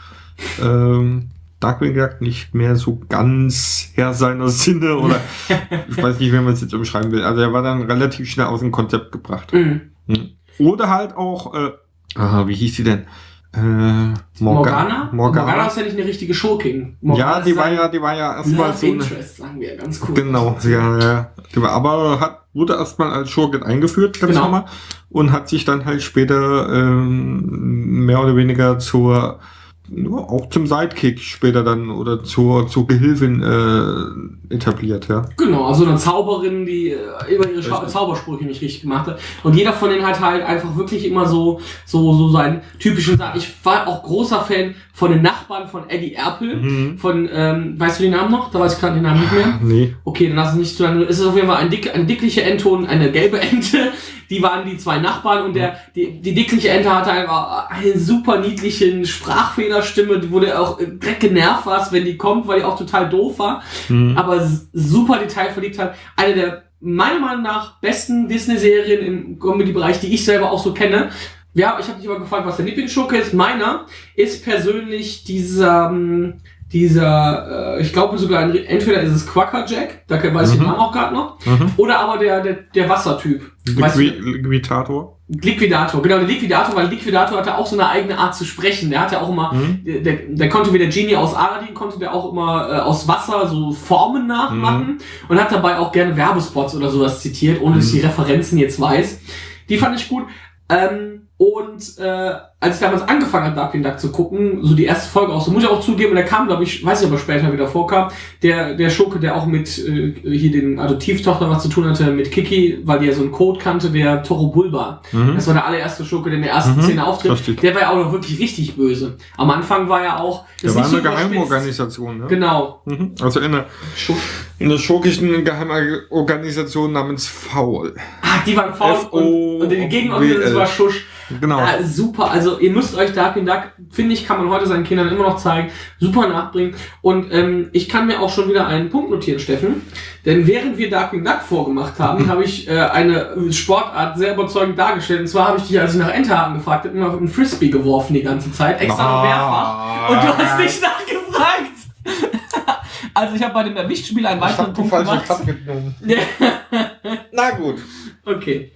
ähm, Darkwing Duck nicht mehr so ganz Herr seiner Sinne oder <laughs> ich weiß nicht, wie man es jetzt umschreiben will. Also er war dann relativ schnell aus dem Konzept gebracht. Mhm. Mhm. Oder halt auch, äh, aha, wie hieß die denn? Äh, Morgana? Morgana. Morgana ist ja nicht eine richtige Schurkin. Morgana ja, die war ja, die war ja erstmal so eine, Interest, sagen wir ganz cool. Genau, ja, ja. Die war- Aber hat, wurde erstmal als Schurkin eingeführt, ganz Genau. Und hat sich dann halt später ähm, mehr oder weniger zur, ja, auch zum Sidekick später dann oder zur, zur Gehilfin äh, etabliert, ja. Genau, also eine Zauberin, die äh, immer ihre Scha. Zaubersprüche nicht richtig gemacht hat. Und jeder von denen hat halt einfach wirklich immer so, so, so seinen typischen Sachen. Ich war auch großer Fan von den Nachbarn von Eddie Erpel. Mhm. Von, ähm, weißt du den Namen noch? Da weiß ich gerade den Namen nicht mehr. Nee. Okay, dann lass es nicht zu lange. Es ist auf jeden Fall ein, dick, ein dickliche Ente und eine gelbe Ente. Die waren die zwei Nachbarn und der, die, die dickliche Ente hatte einfach eine super niedlichen Sprachfehlerstimme, die wurde auch direkt genervt warst, wenn die kommt, weil die auch total doof war. Mhm. Aber super detailverliebt hat. Eine der meiner Meinung nach besten Disney-Serien im Comedy-Bereich, die ich selber auch so kenne. Ja, ich habe dich aber gefragt, was der Lieblingsschurke ist. Meiner ist persönlich dieser, ähm, dieser, äh, ich glaube sogar, ein- entweder ist es Quackerjack, da weiß ich den Mhm. Namen auch gerade noch, Mhm. oder aber der, der, der Wassertyp. Liqui du, Liquitator. Liquidator, genau, der Liquidator, weil Liquidator hatte auch so eine eigene Art zu sprechen. Der hatte auch immer, Mhm. der, der, der konnte wie der Genie aus Aladdin, konnte der auch immer äh, aus Wasser so Formen nachmachen und hat dabei auch gerne Werbespots oder sowas zitiert, ohne dass ich die Referenzen jetzt weiß. Die fand ich gut. Ähm, und äh, als ich damals angefangen habe, Darkwing Duck zu gucken, so die erste Folge auch, so muss ich auch zugeben, der kam, glaube ich, weiß ich aber später wieder vorkam, der, der Schurke, der auch mit äh, hier den Adoptivtochter was zu tun hatte, mit Kiki, weil die ja so einen Code kannte, der Toro Bulba. Mhm. Das war der allererste Schurke, der in der ersten Mhm, Szene auftritt. richtig. Der war ja auch noch wirklich richtig böse. Am Anfang war er auch. Der war eine. Geheimorganisation, ne? Genau. Mhm. Also in einer, Schusch. in einer schurkischen Geheimorganisation namens Faul. Ah, die waren faul und, und die Gegenorganisation war Schusch. Genau. Ah, super, also ihr müsst euch Darkwing Duck, finde ich, kann man heute seinen Kindern immer noch zeigen, super nachbringen. Und ähm, ich kann mir auch schon wieder einen Punkt notieren, Steffen. Denn während wir Darkwing Duck vorgemacht haben, <laughs> habe ich äh, eine Sportart sehr überzeugend dargestellt. Und zwar habe ich dich, als ich nach Enterhaken gefragt habe, immer auf einen Frisbee geworfen die ganze Zeit, extra noch mehrfach. Und du hast nicht nachgefragt. <laughs> also ich habe bei dem Erwischtspiel einen weiteren Punkt gemacht. <laughs> Na gut. Okay.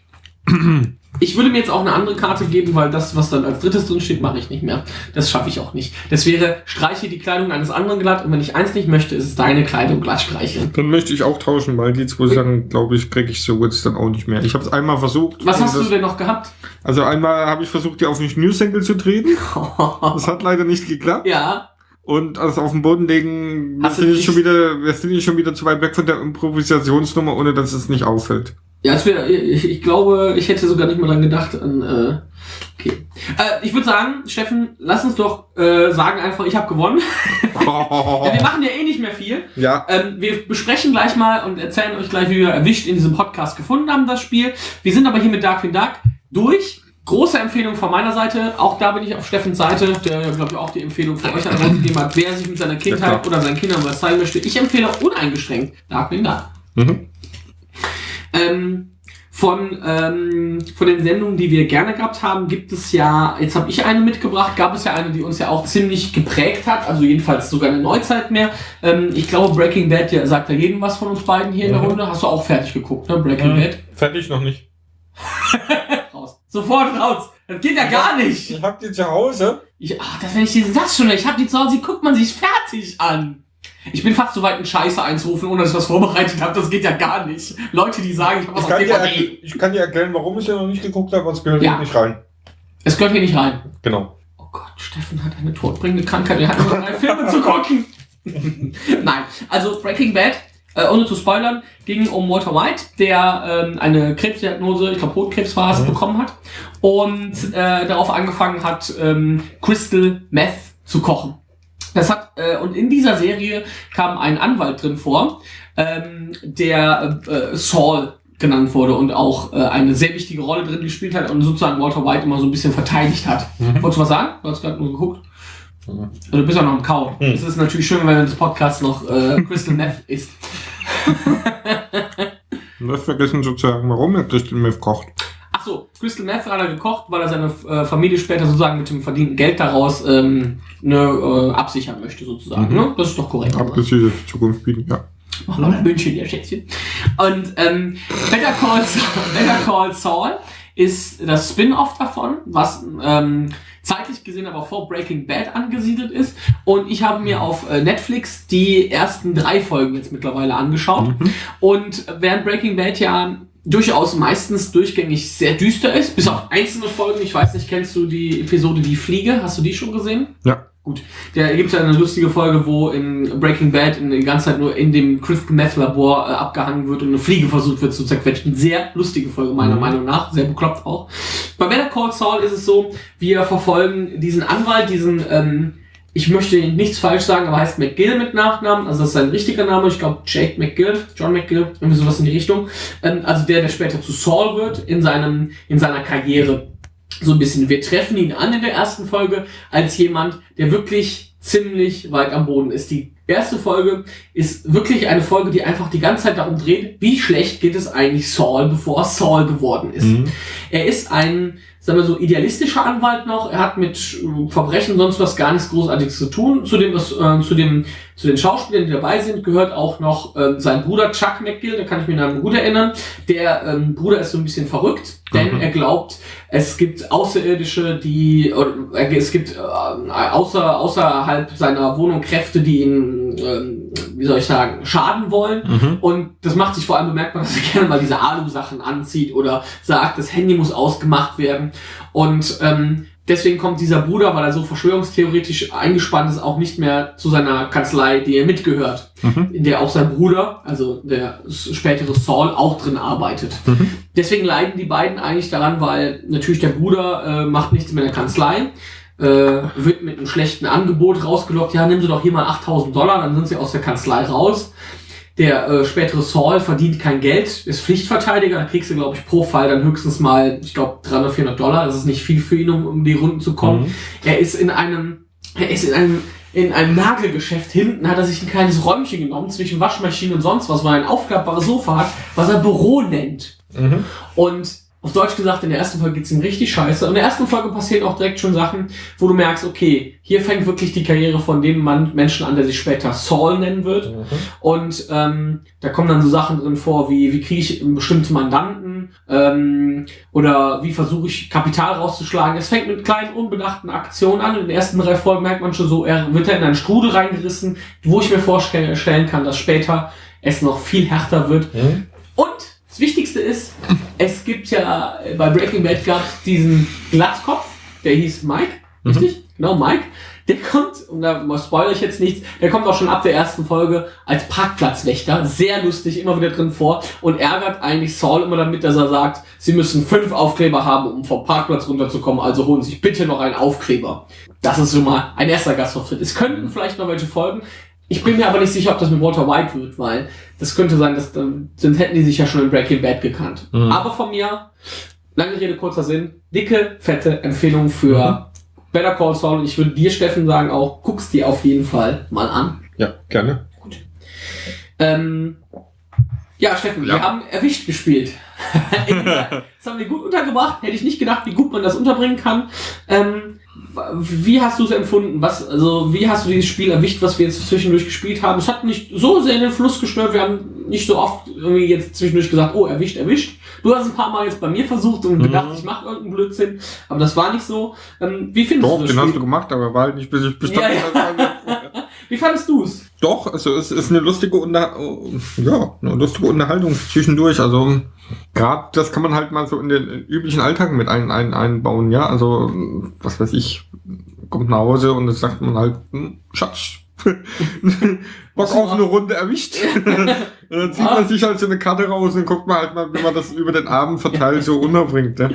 <clears throat> Ich würde mir jetzt auch eine andere Karte geben, weil das, was dann als drittes drin steht, mache ich nicht mehr. Das schaffe ich auch nicht. Das wäre, streiche die Kleidung eines anderen glatt und wenn ich eins nicht möchte, ist es deine Kleidung glatt streicheln. Dann möchte ich auch tauschen, weil die zwei Sachen, glaube ich, kriege ich so jetzt dann auch nicht mehr. Ich habe es einmal versucht. Was hast das, du denn noch gehabt? Also einmal habe ich versucht, die auf den Schnürsenkel zu treten. <laughs> Das hat leider nicht geklappt. ja. Und also auf den Boden legen, wir Hast sind, jetzt schon wieder, wir sind jetzt schon wieder zu weit weg von der Improvisationsnummer, ohne dass es nicht auffällt. Ja, es wär, ich, ich glaube, ich hätte sogar nicht mal dran gedacht. An, äh, okay. Äh, ich würde sagen, Steffen, lass uns doch äh, sagen einfach, ich habe gewonnen. <laughs> Ja, wir machen ja eh nicht mehr viel. ja, Ähm, wir besprechen gleich mal und erzählen euch gleich, wie wir erwischt in diesem Podcast gefunden haben, das Spiel. Wir sind aber hier mit Darkwing Duck durch. Große Empfehlung von meiner Seite. Auch da bin ich auf Steffens Seite, der, glaube ich, auch die Empfehlung für euch rausgegeben hat, wer sich mit seiner Kindheit klar. oder seinen Kindern was zeigen möchte. Ich empfehle uneingeschränkt Darkwing Duck. mhm. Ähm, von, ähm, von den Sendungen, die wir gerne gehabt haben, gibt es ja, jetzt habe ich eine mitgebracht, gab es ja eine, die uns ja auch ziemlich geprägt hat, also jedenfalls sogar eine Neuzeit mehr. Ähm, ich glaube, Breaking Bad ja, sagt ja jedem was von uns beiden hier in der Mhm. Runde. Hast du auch fertig geguckt, ne? Breaking Bad? fertig noch nicht. <laughs> Raus. Sofort raus. Das geht ja gar nicht. hab die zu Hause. Ich, ach, das, wenn ich diesen Satz schon, ich habe die zu Hause, die guckt man sich fertig an. Ich bin fast so weit, einen Scheiße einzurufen, ohne dass ich was vorbereitet habe. Das geht ja gar nicht. Leute, die sagen, ich habe was Ich auf DVD. ich kann dir erklären, warum ich ja noch nicht geguckt habe, was gehört Ja. hier nicht rein. Es gehört hier nicht rein. Genau. Oh Gott, Steffen hat eine todbringende Krankheit, er hat nur drei Filme zu gucken. <laughs> Nein, also Breaking Bad, äh, ohne zu spoilern, ging um Walter White, der ähm, eine Krebsdiagnose, ich glaube Hotkrebs war es, bekommen hat und äh, darauf angefangen hat, ähm, Crystal Meth zu kochen. Das hat, äh, und in dieser Serie kam ein Anwalt drin vor, ähm, der äh, Saul genannt wurde und auch äh, eine sehr wichtige Rolle drin gespielt hat und sozusagen Walter White immer so ein bisschen verteidigt hat. Wolltest du was sagen? Du hast gerade nur geguckt. Also, du bist auch noch im Kauen. Es ist natürlich schön, wenn das Podcast noch äh, Crystal Meth ist. <laughs> Du hast vergessen zu sagen, warum er Crystal Meth kocht. So, Crystal Meth hat er gekocht, weil er seine äh, Familie später sozusagen mit dem verdienten Geld daraus ähm, ne, äh, absichern möchte, sozusagen. Ne? Das ist doch korrekt. Ab das diese Zukunft bieten, ja. Mach mal ein München, ihr Schätzchen. Und ähm, Better, Call Saul, <laughs> Better Call Saul ist das Spin-off davon, was ähm, zeitlich gesehen aber vor Breaking Bad angesiedelt ist. Und ich habe mir auf äh, Netflix die ersten drei Folgen jetzt mittlerweile angeschaut. Und während Breaking Bad ja durchaus meistens durchgängig sehr düster ist, bis auf einzelne Folgen, ich weiß nicht, kennst du die Episode Die Fliege? Hast du die schon gesehen? Ja. Gut, da gibt ja eine lustige Folge, wo in Breaking Bad in die ganze Zeit nur in dem Crystal Meth Labor äh, abgehangen wird und eine Fliege versucht wird zu zerquetschen. Sehr lustige Folge meiner Meinung nach, sehr bekloppt auch. Bei Better Call Saul ist es so, wir verfolgen diesen Anwalt, diesen, ähm, ich möchte nichts falsch sagen, aber heißt McGill mit Nachnamen, also das ist sein richtiger Name, ich glaube Jake McGill, John McGill, irgendwie sowas in die Richtung. Ähm, also der, der später zu Saul wird in seinem, in seiner Karriere so ein bisschen. Wir treffen ihn an in der ersten Folge als jemand, der wirklich ziemlich weit am Boden ist. Die erste Folge ist wirklich eine Folge, die einfach die ganze Zeit darum dreht, wie schlecht geht es eigentlich Saul, bevor er Saul geworden ist. Er ist ein, sagen wir so, idealistischer Anwalt noch. Er hat mit Verbrechen sonst was gar nichts Großartiges zu tun. Zu dem, was, äh, zu dem, zu den Schauspielern, die dabei sind, gehört auch noch ähm, sein Bruder Chuck McGill, da kann ich mich an gut erinnern. Der ähm, Bruder ist so ein bisschen verrückt, denn er glaubt, es gibt Außerirdische, die, oder, äh, es gibt äh, außer, außerhalb seiner Wohnung Kräfte, die ihn, ähm, wie soll ich sagen, schaden wollen. Und das macht sich vor allem bemerkbar, dass er <laughs> gerne mal diese Alu-Sachen anzieht oder sagt, das Handy muss ausgemacht werden. Und ähm, deswegen kommt dieser Bruder, weil er so verschwörungstheoretisch eingespannt ist, auch nicht mehr zu seiner Kanzlei, die er mitgehört, in der auch sein Bruder, also der spätere Saul, auch drin arbeitet. Deswegen leiden die beiden eigentlich daran, weil natürlich der Bruder äh, macht nichts mehr in der Kanzlei, äh, wird mit einem schlechten Angebot rausgelockt, ja, nimm sie doch hier mal 8000 Dollar, dann sind sie aus der Kanzlei raus. Der äh, spätere Saul verdient kein Geld, ist Pflichtverteidiger, da kriegst du, glaube ich, pro Fall dann höchstens mal, ich glaube, 300, 400 Dollar. Das ist nicht viel für ihn, um, um die Runden zu kommen. Er ist in einem, er ist in einem, in einem Nagelgeschäft hinten, hat er sich ein kleines Räumchen genommen, zwischen Waschmaschine und sonst was, weil er ein aufklappbares Sofa hat, was er Büro nennt. Und auf Deutsch gesagt, in der ersten Folge geht's ihm richtig scheiße. Und in der ersten Folge passieren auch direkt schon Sachen, wo du merkst, okay, hier fängt wirklich die Karriere von dem Mann, Menschen an, der sich später Saul nennen wird. Und ähm, da kommen dann so Sachen drin vor, wie wie kriege ich bestimmte Mandanten ähm, oder wie versuche ich Kapital rauszuschlagen. Es fängt mit kleinen, unbedachten Aktionen an. In den ersten drei Folgen merkt man schon so, er wird er in einen Strudel reingerissen, wo ich mir vorstellen kann, dass später es noch viel härter wird. Und das Wichtigste ist, es gibt ja äh, bei Breaking Bad gab es diesen Glatzkopf, der hieß Mike, richtig? Genau, Mike. Der kommt, und da spoilere ich jetzt nichts, der kommt auch schon ab der ersten Folge als Parkplatzwächter, sehr lustig, immer wieder drin vor und ärgert eigentlich Saul immer damit, dass er sagt, sie müssen fünf Aufkleber haben, um vom Parkplatz runterzukommen, also holen Sie sich bitte noch einen Aufkleber. Das ist schon mal ein erster Gastauftritt. Es könnten vielleicht noch welche folgen. Ich bin mir aber nicht sicher, ob das mit Walter White wird, weil das könnte sein, dass dann, sonst hätten die sich ja schon in Breaking Bad gekannt. Aber von mir, lange Rede, kurzer Sinn, dicke, fette Empfehlung für Better Call Saul. Und ich würde dir, Steffen, sagen auch, guckst die auf jeden Fall mal an. Ja, gerne. Ähm, ja, Steffen, wir Ja. haben erwischt gespielt. <laughs> <laughs> das haben wir gut untergebracht. Hätte ich nicht gedacht, wie gut man das unterbringen kann. Ähm, wie hast du es empfunden? Was, also, wie hast du dieses Spiel erwischt, was wir jetzt zwischendurch gespielt haben? Es hat nicht so sehr den Fluss gestört. Wir haben nicht so oft irgendwie jetzt zwischendurch gesagt, oh, erwischt, erwischt. Du hast ein paar Mal jetzt bei mir versucht und gedacht, ich mache irgendeinen Blödsinn. Aber das war nicht so. Ähm, wie findest Doch, du das den hast du Spiel? gemacht, aber war halt nicht bis ich bestanden Ja. Wie fandest du es? Doch, also es ist eine lustige Unter ja, eine lustige Unterhaltung zwischendurch. Also gerade das kann man halt mal so in den üblichen Alltag mit ein, ein, einbauen, ja. Also was weiß ich, kommt nach Hause und dann sagt man halt, hm, Schatz, <laughs> <laughs> Bock auf eine Runde erwischt. <laughs> Und <laughs> dann zieht man sich halt so eine Karte raus und guckt mal halt mal, wie man das über den Abend verteilt so unterbringt. Ne?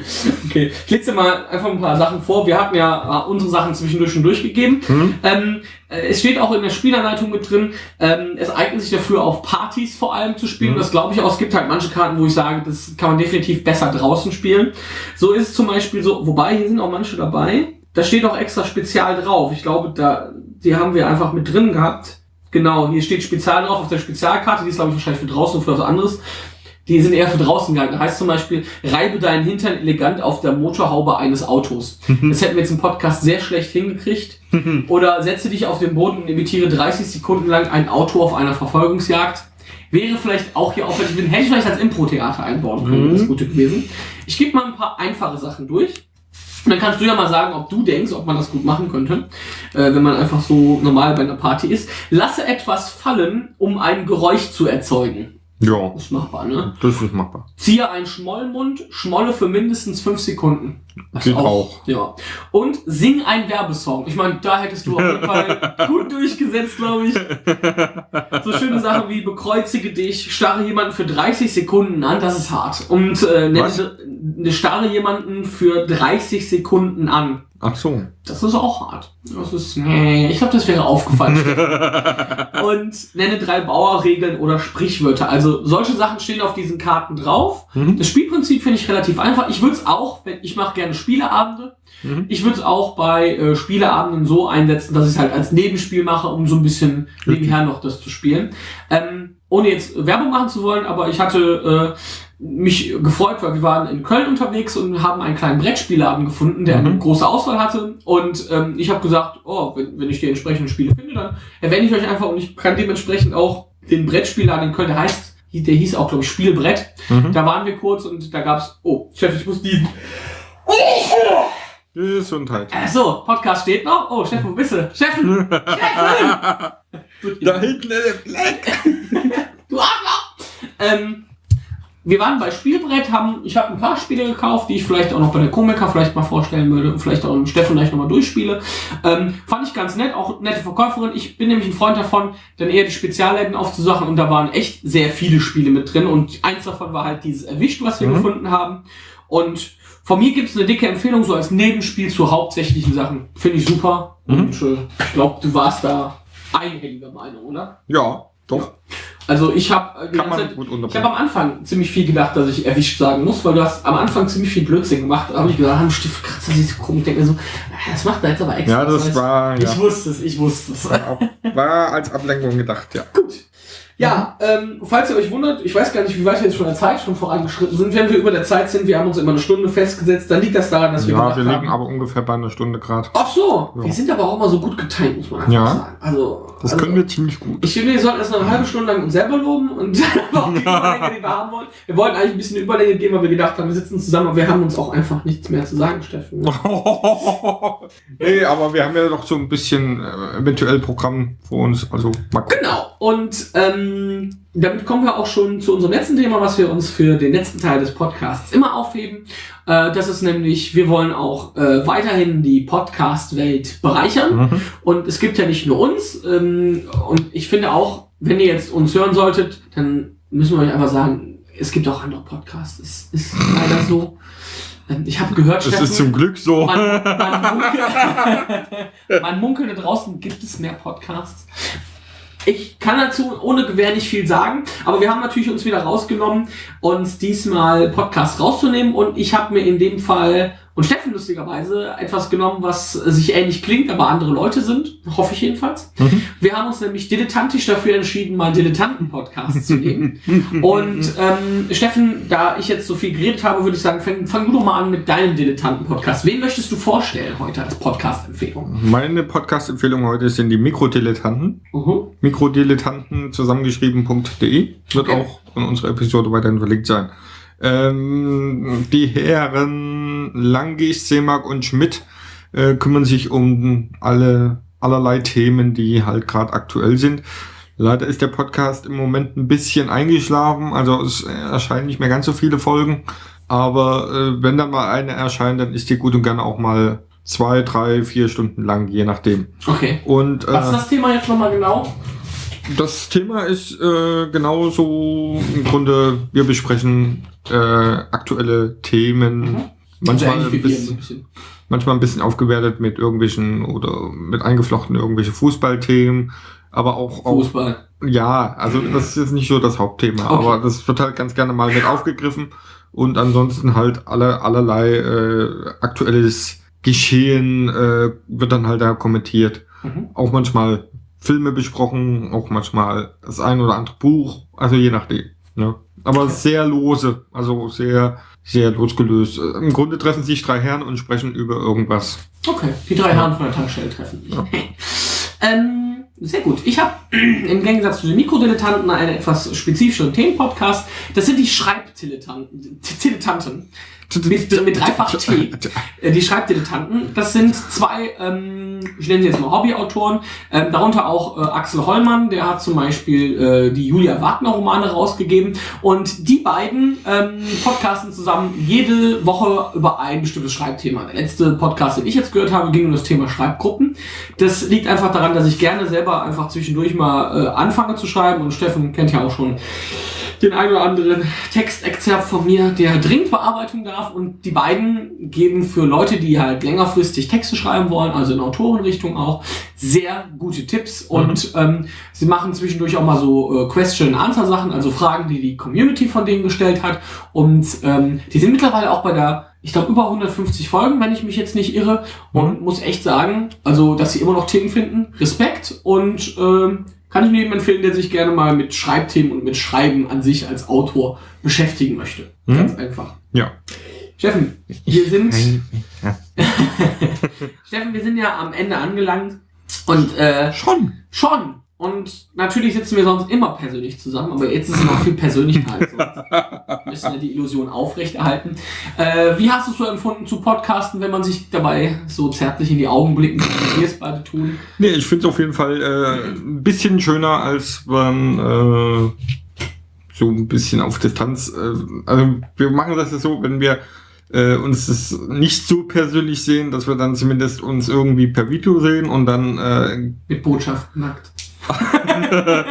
Okay, ich lese dir mal einfach ein paar Sachen vor. Wir hatten ja äh, unsere Sachen zwischendurch schon durchgegeben. Ähm, äh, es steht auch in der Spielanleitung mit drin, ähm, es eignet sich dafür auf Partys vor allem zu spielen. Das glaube ich auch. Es gibt halt manche Karten, wo ich sage, das kann man definitiv besser draußen spielen. So ist es zum Beispiel so, wobei hier sind auch manche dabei. Da steht auch extra Spezial drauf. Ich glaube, da, die haben wir einfach mit drin gehabt. Genau, hier steht Spezial drauf auf der Spezialkarte. Die ist, glaube ich, wahrscheinlich für draußen und für was anderes. Die sind eher für draußen gehalten. Heißt zum Beispiel, reibe deinen Hintern elegant auf der Motorhaube eines Autos. Das hätten wir jetzt im Podcast sehr schlecht hingekriegt. Oder setze dich auf den Boden und imitiere 30 Sekunden lang ein Auto auf einer Verfolgungsjagd. Wäre vielleicht auch hier aufwendig, hätte ich vielleicht als Impro-Theater einbauen können, das ist gut gewesen. Ich gebe mal ein paar einfache Sachen durch. Und dann kannst du ja mal sagen, ob du denkst, ob man das gut machen könnte, äh, wenn man einfach so normal bei einer Party ist. Lasse etwas fallen, um ein Geräusch zu erzeugen. Ja, Das ist machbar, ne? das ist machbar. Ziehe einen Schmollmund, schmolle für mindestens fünf Sekunden. Das Geht auch. Ja. Und sing einen Werbesong. Ich meine, da hättest du auf jeden Fall <laughs> gut durchgesetzt, glaube ich. So schöne Sachen wie bekreuzige dich, starre jemanden für 30 Sekunden an, das ist hart. Und äh, nenne, ne, starre jemanden für 30 Sekunden an. Ach so. Das ist auch hart. Das ist, nee, ich glaube, das wäre aufgefallen. <laughs> und nenne drei Bauerregeln oder Sprichwörter. Also solche Sachen stehen auf diesen Karten drauf. Mhm. Das Spielprinzip finde ich relativ einfach. Ich würde es auch, wenn ich mache gerne Spieleabende. Mhm. Ich würde es auch bei äh, Spieleabenden so einsetzen, dass ich es halt als Nebenspiel mache, um so ein bisschen nebenher noch das zu spielen. Ähm, ohne jetzt Werbung machen zu wollen, aber ich hatte äh, mich gefreut, weil wir waren in Köln unterwegs und haben einen kleinen Brettspieleabend gefunden, der eine Mhm. große Auswahl hatte. Und ähm, ich habe gesagt, oh, wenn, wenn ich die entsprechenden Spiele finde, dann erwähne ich euch einfach und ich kann dementsprechend auch den Brettspieladen in Köln, der heißt, der hieß auch, glaube ich, Spielbrett. Mhm. Da waren wir kurz und da gab's, oh, Chef, ich muss diesen. Gesundheit. Äh, so, Podcast steht noch. Oh, Steffen, wo bist du? Steffen! Steffen! Da hinten der Black. Du Arschloch! Ähm, wir waren bei Spielbrett, haben, ich habe ein paar Spiele gekauft, die ich vielleicht auch noch bei der Komiker vielleicht mal vorstellen würde und vielleicht auch mit Steffen gleich nochmal durchspiele. Ähm, fand ich ganz nett, auch nette Verkäuferin. Ich bin nämlich ein Freund davon, dann eher die Spezialläden aufzusachen und da waren echt sehr viele Spiele mit drin und eins davon war halt dieses Erwischt, was wir Mhm. gefunden haben. Und von mir gibt's eine dicke Empfehlung, so als Nebenspiel zu hauptsächlichen Sachen. Finde ich super. Mhm. Und äh, ich glaube, du warst da einhelliger Meinung, oder? Ja, doch. Also ich habe unterbringen. habe am Anfang ziemlich viel gedacht, dass ich erwischt sagen muss, weil du hast am Anfang ziemlich viel Blödsinn gemacht. Da habe ich gesagt, haben Stift kratzt das ist so komisch. Ich denke mir so, ah, das macht er jetzt aber extra. Ja, das heißt, war, ja. Ich wusste es, ich wusste es. War als Ablenkung gedacht, ja. Gut. Ja, ähm, falls ihr euch wundert, ich weiß gar nicht, wie weit wir jetzt schon in der Zeit schon vorangeschritten sind. Wenn wir über der Zeit sind, wir haben uns immer eine Stunde festgesetzt, dann liegt das daran, dass wir Ja, wir liegen haben. aber ungefähr bei einer Stunde Grad. Ach so, Ja. wir sind aber auch immer so gut getimt, muss man einfach Ja. sagen. Also, Das also, können wir ziemlich gut. Ich finde, wir sollten erst noch eine halbe Stunde lang uns selber loben und <laughs> dann auch die <laughs> Überlänge, die wir haben wollen. Wir wollten eigentlich ein bisschen Überlänge geben, weil wir gedacht haben, wir sitzen zusammen, aber wir haben uns auch einfach nichts mehr zu sagen, Steffen. <laughs> nee, aber wir haben ja noch so ein bisschen äh, eventuell Programm vor uns. Also mal gucken. Genau. Und ähm, damit kommen wir auch schon zu unserem letzten Thema, was wir uns für den letzten Teil des Podcasts immer aufheben. Äh, das ist nämlich, wir wollen auch äh, weiterhin die Podcast-Welt bereichern. Mhm. Und es gibt ja nicht nur uns. Ähm, und ich finde auch, wenn ihr jetzt uns hören solltet, dann müssen wir euch einfach sagen, es gibt auch andere Podcasts. Es ist leider so. Ähm, Ich habe gehört, Das Steffen, ist zum Glück so. man, man, munkelt, <laughs> man munkelt da draußen, gibt es mehr Podcasts. Ich kann dazu ohne Gewehr nicht viel sagen, aber wir haben natürlich uns wieder rausgenommen, uns diesmal Podcasts rauszunehmen. Und ich habe mir in dem Fall und Steffen lustigerweise etwas genommen, was sich ähnlich klingt, aber andere Leute sind, hoffe ich jedenfalls. Mhm. Wir haben uns nämlich dilettantisch dafür entschieden, mal Dilettanten-Podcasts zu nehmen. <laughs> Und ähm, Steffen, da ich jetzt so viel geredet habe, würde ich sagen, fang, fang du doch mal an mit deinem Dilettanten-Podcast. Wen möchtest du vorstellen heute als Podcast-Empfehlung? Meine Podcast-Empfehlung heute sind die Mikrodilettanten. Mhm. Mikrodilettanten zusammengeschrieben.de wird Okay. auch in unserer Episode weiterhin verlinkt sein. Ähm, die Herren Langisch, Seemark und Schmidt äh, kümmern sich um alle allerlei Themen, die halt gerade aktuell sind. Leider ist der Podcast im Moment ein bisschen eingeschlafen, also es erscheinen nicht mehr ganz so viele Folgen. Aber äh, wenn dann mal eine erscheint, dann ist die gut und gerne auch mal zwei, drei, vier Stunden lang, je nachdem. Okay. Und äh, Was ist das Thema jetzt nochmal genau? Das Thema ist äh, genauso im Grunde, wir besprechen äh, aktuelle Themen. Manchmal, Also ein bisschen, manchmal ein bisschen aufgewertet mit irgendwelchen oder mit eingeflochten irgendwelche Fußballthemen, aber auch, auch Fußball. ja, also das ist jetzt nicht so das Hauptthema, Okay. aber das wird halt ganz gerne mal mit aufgegriffen und ansonsten halt alle allerlei äh, aktuelles Geschehen äh, wird dann halt da kommentiert. Mhm. Auch manchmal Filme besprochen, auch manchmal das ein oder andere Buch, also je nachdem. Ne? Aber Okay. sehr lose, also sehr, sehr losgelöst. Im Grunde treffen sich drei Herren und sprechen über irgendwas. Okay, die drei Herren von der Tankstelle treffen sich. <laughs> ähm, sehr gut. Ich habe <clears throat> im Gegensatz zu den Mikrodilettanten einen etwas spezifischeren Themenpodcast. Das sind die Schreibdilettanten. Mit, mit <laughs> dreifach T. Äh, Die Schreibdilettanten. Das sind zwei, ähm, ich nenne sie jetzt mal Hobbyautoren. Ähm, darunter auch äh, Axel Hollmann, der hat zum Beispiel äh, die Julia Wagner Romane rausgegeben. Und die beiden ähm, podcasten zusammen jede Woche über ein bestimmtes Schreibthema. Der letzte Podcast, den ich jetzt gehört habe, ging um das Thema Schreibgruppen. Das liegt einfach daran, dass ich gerne selber einfach zwischendurch mal äh, anfange zu schreiben. Und Steffen kennt ja auch schon den einen oder anderen Textexzerpt von mir, der dringend Bearbeitung darf. Und die beiden geben für Leute, die halt längerfristig Texte schreiben wollen, also in Autorenrichtung auch, sehr gute Tipps. Und ähm, sie machen zwischendurch auch mal so äh, Question-Answer-Sachen, also Fragen, die die Community von denen gestellt hat. Und ähm, die sind mittlerweile auch bei der, ich glaube, über 150 Folgen, wenn ich mich jetzt nicht irre. Und muss echt sagen, also, dass sie immer noch Themen finden. Respekt und ähm, kann ich mir jedem empfehlen, der sich gerne mal mit Schreibthemen und mit Schreiben an sich als Autor beschäftigen möchte. Mhm. Ganz einfach. Ja. Steffen, wir sind, Ja. <laughs> Steffen, wir sind ja am Ende angelangt und äh, Schon. schon. Und natürlich sitzen wir sonst immer persönlich zusammen, aber jetzt ist es noch viel persönlicher als sonst. Wir müssen ja die Illusion aufrechterhalten. Äh, wie hast du es so empfunden zu podcasten, wenn man sich dabei so zärtlich in die Augen blicken kann, wie wir es beide tun? Nee, ich finde es auf jeden Fall äh, ein bisschen schöner, als man äh, so ein bisschen auf Distanz. Äh, also wir machen das ja so, wenn wir äh, uns das nicht so persönlich sehen, dass wir dann zumindest uns irgendwie per Video sehen und dann äh, Mit Botschaft nackt. <laughs>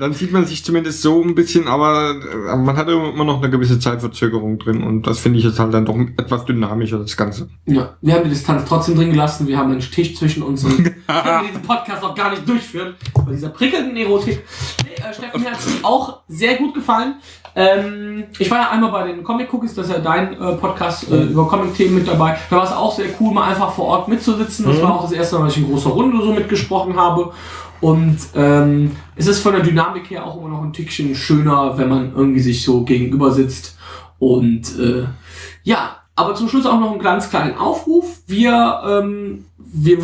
dann sieht man sich zumindest so ein bisschen, aber äh, man hat immer noch eine gewisse Zeitverzögerung drin und das finde ich jetzt halt dann doch etwas dynamischer, das Ganze. Ja, wir haben die Distanz trotzdem drin gelassen. Wir haben einen Tisch zwischen uns und <laughs> können wir diesen Podcast auch gar nicht durchführen. Bei dieser prickelnden Erotik. Nee, äh, Steffen, mir hat es auch sehr gut gefallen. Ähm, ich war ja einmal bei den Comic Cookies, das ist ja dein äh, Podcast äh, über Comic-Themen mit dabei. Da war es auch sehr cool, mal einfach vor Ort mitzusitzen. Das war auch das erste Mal, dass ich in großer Runde so mitgesprochen habe. Und ähm, es ist von der Dynamik her auch immer noch ein Tickchen schöner, wenn man irgendwie sich so gegenüber sitzt. Und äh, ja, aber zum Schluss auch noch einen ganz kleinen Aufruf. Wir, ähm, wir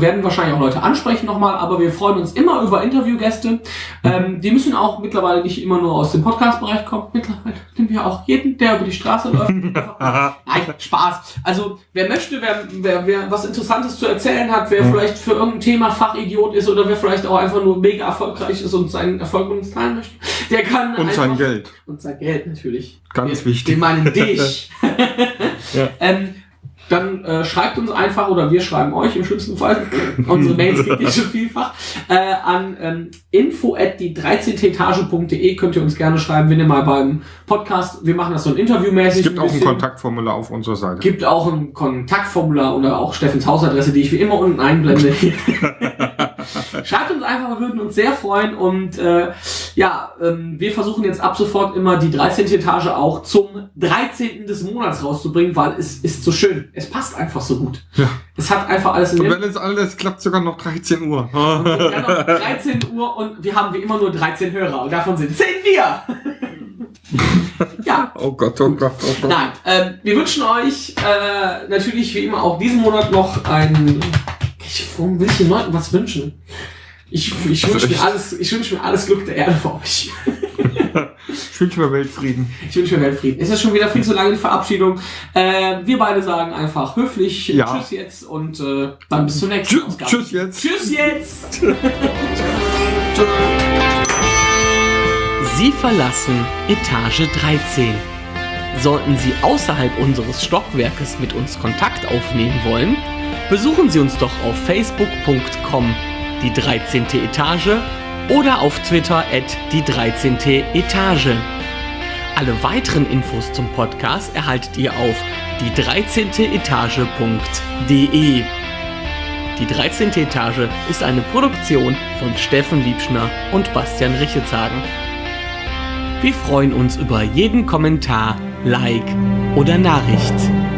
werden wahrscheinlich auch Leute ansprechen nochmal, aber wir freuen uns immer über Interviewgäste. Ähm, die müssen auch mittlerweile nicht immer nur aus dem Podcast-Bereich kommen. Mittlerweile nehmen wir auch jeden, der über die Straße läuft. <laughs> Nein, Spaß. Also wer möchte, wer, wer, wer was Interessantes zu erzählen hat, wer vielleicht für irgendein Thema Fachidiot ist oder wer vielleicht auch einfach nur mega erfolgreich ist und seinen Erfolg mit uns teilen möchte, der kann Und einfach sein Geld. und sein Geld natürlich. Ganz wir, wichtig. Wir meinen <laughs> dich. Ja. <laughs> ähm, dann äh, schreibt uns einfach oder wir schreiben euch im schlimmsten Fall. <laughs> Unsere Mails <laughs> kriegt ihr schon vielfach. Äh, an ähm, info at die 13. Etage.de könnt ihr uns gerne schreiben, wenn ihr mal beim Podcast, wir machen das so ein interviewmäßig. Es gibt auch ein. Kontaktformular auf unserer Seite. Gibt auch ein Kontaktformular oder auch Steffens Hausadresse, die ich wie immer unten einblende. <laughs> <laughs> Schreibt uns einfach, wir würden uns sehr freuen und äh, ja, ähm, wir versuchen jetzt ab sofort immer die 13. Etage auch zum 13. des Monats rauszubringen, weil es ist so schön. Es passt einfach so gut. Ja. Es hat einfach alles in Und wenn es alles klappt, sogar noch 13 Uhr. noch 13 Uhr und wir haben wie immer nur 13 Hörer und davon sind 10 wir. ja, <laughs> Oh Gott, oh Gott, oh Gott. Nein, ähm, wir wünschen euch äh, natürlich wie immer auch diesen Monat noch ein. Ich, warum will ich den Leuten was wünschen? Ich, ich wünsche mir alles, ich wünsche mir alles Glück der Erde für euch. Ich wünsche mir Weltfrieden. Ich wünsche mir Weltfrieden. Es ist schon wieder viel zu lange die Verabschiedung. Äh, wir beide sagen einfach höflich Ja. Tschüss jetzt und äh, dann bis zur nächsten Tschüss, Ausgabe. tschüss jetzt. Tschüss jetzt. <laughs> Sie verlassen Etage 13. Sollten Sie außerhalb unseres Stockwerkes mit uns Kontakt aufnehmen wollen, Besuchen Sie uns doch auf facebook.com die 13. Etage oder auf Twitter at die 13. Etage. Alle weiteren Infos zum Podcast erhaltet ihr auf die 13. Etage.de. Die 13. Etage ist eine Produktion von Steffen Liebschner und Bastian Richetzagen. Wir freuen uns über jeden Kommentar, Like oder Nachricht.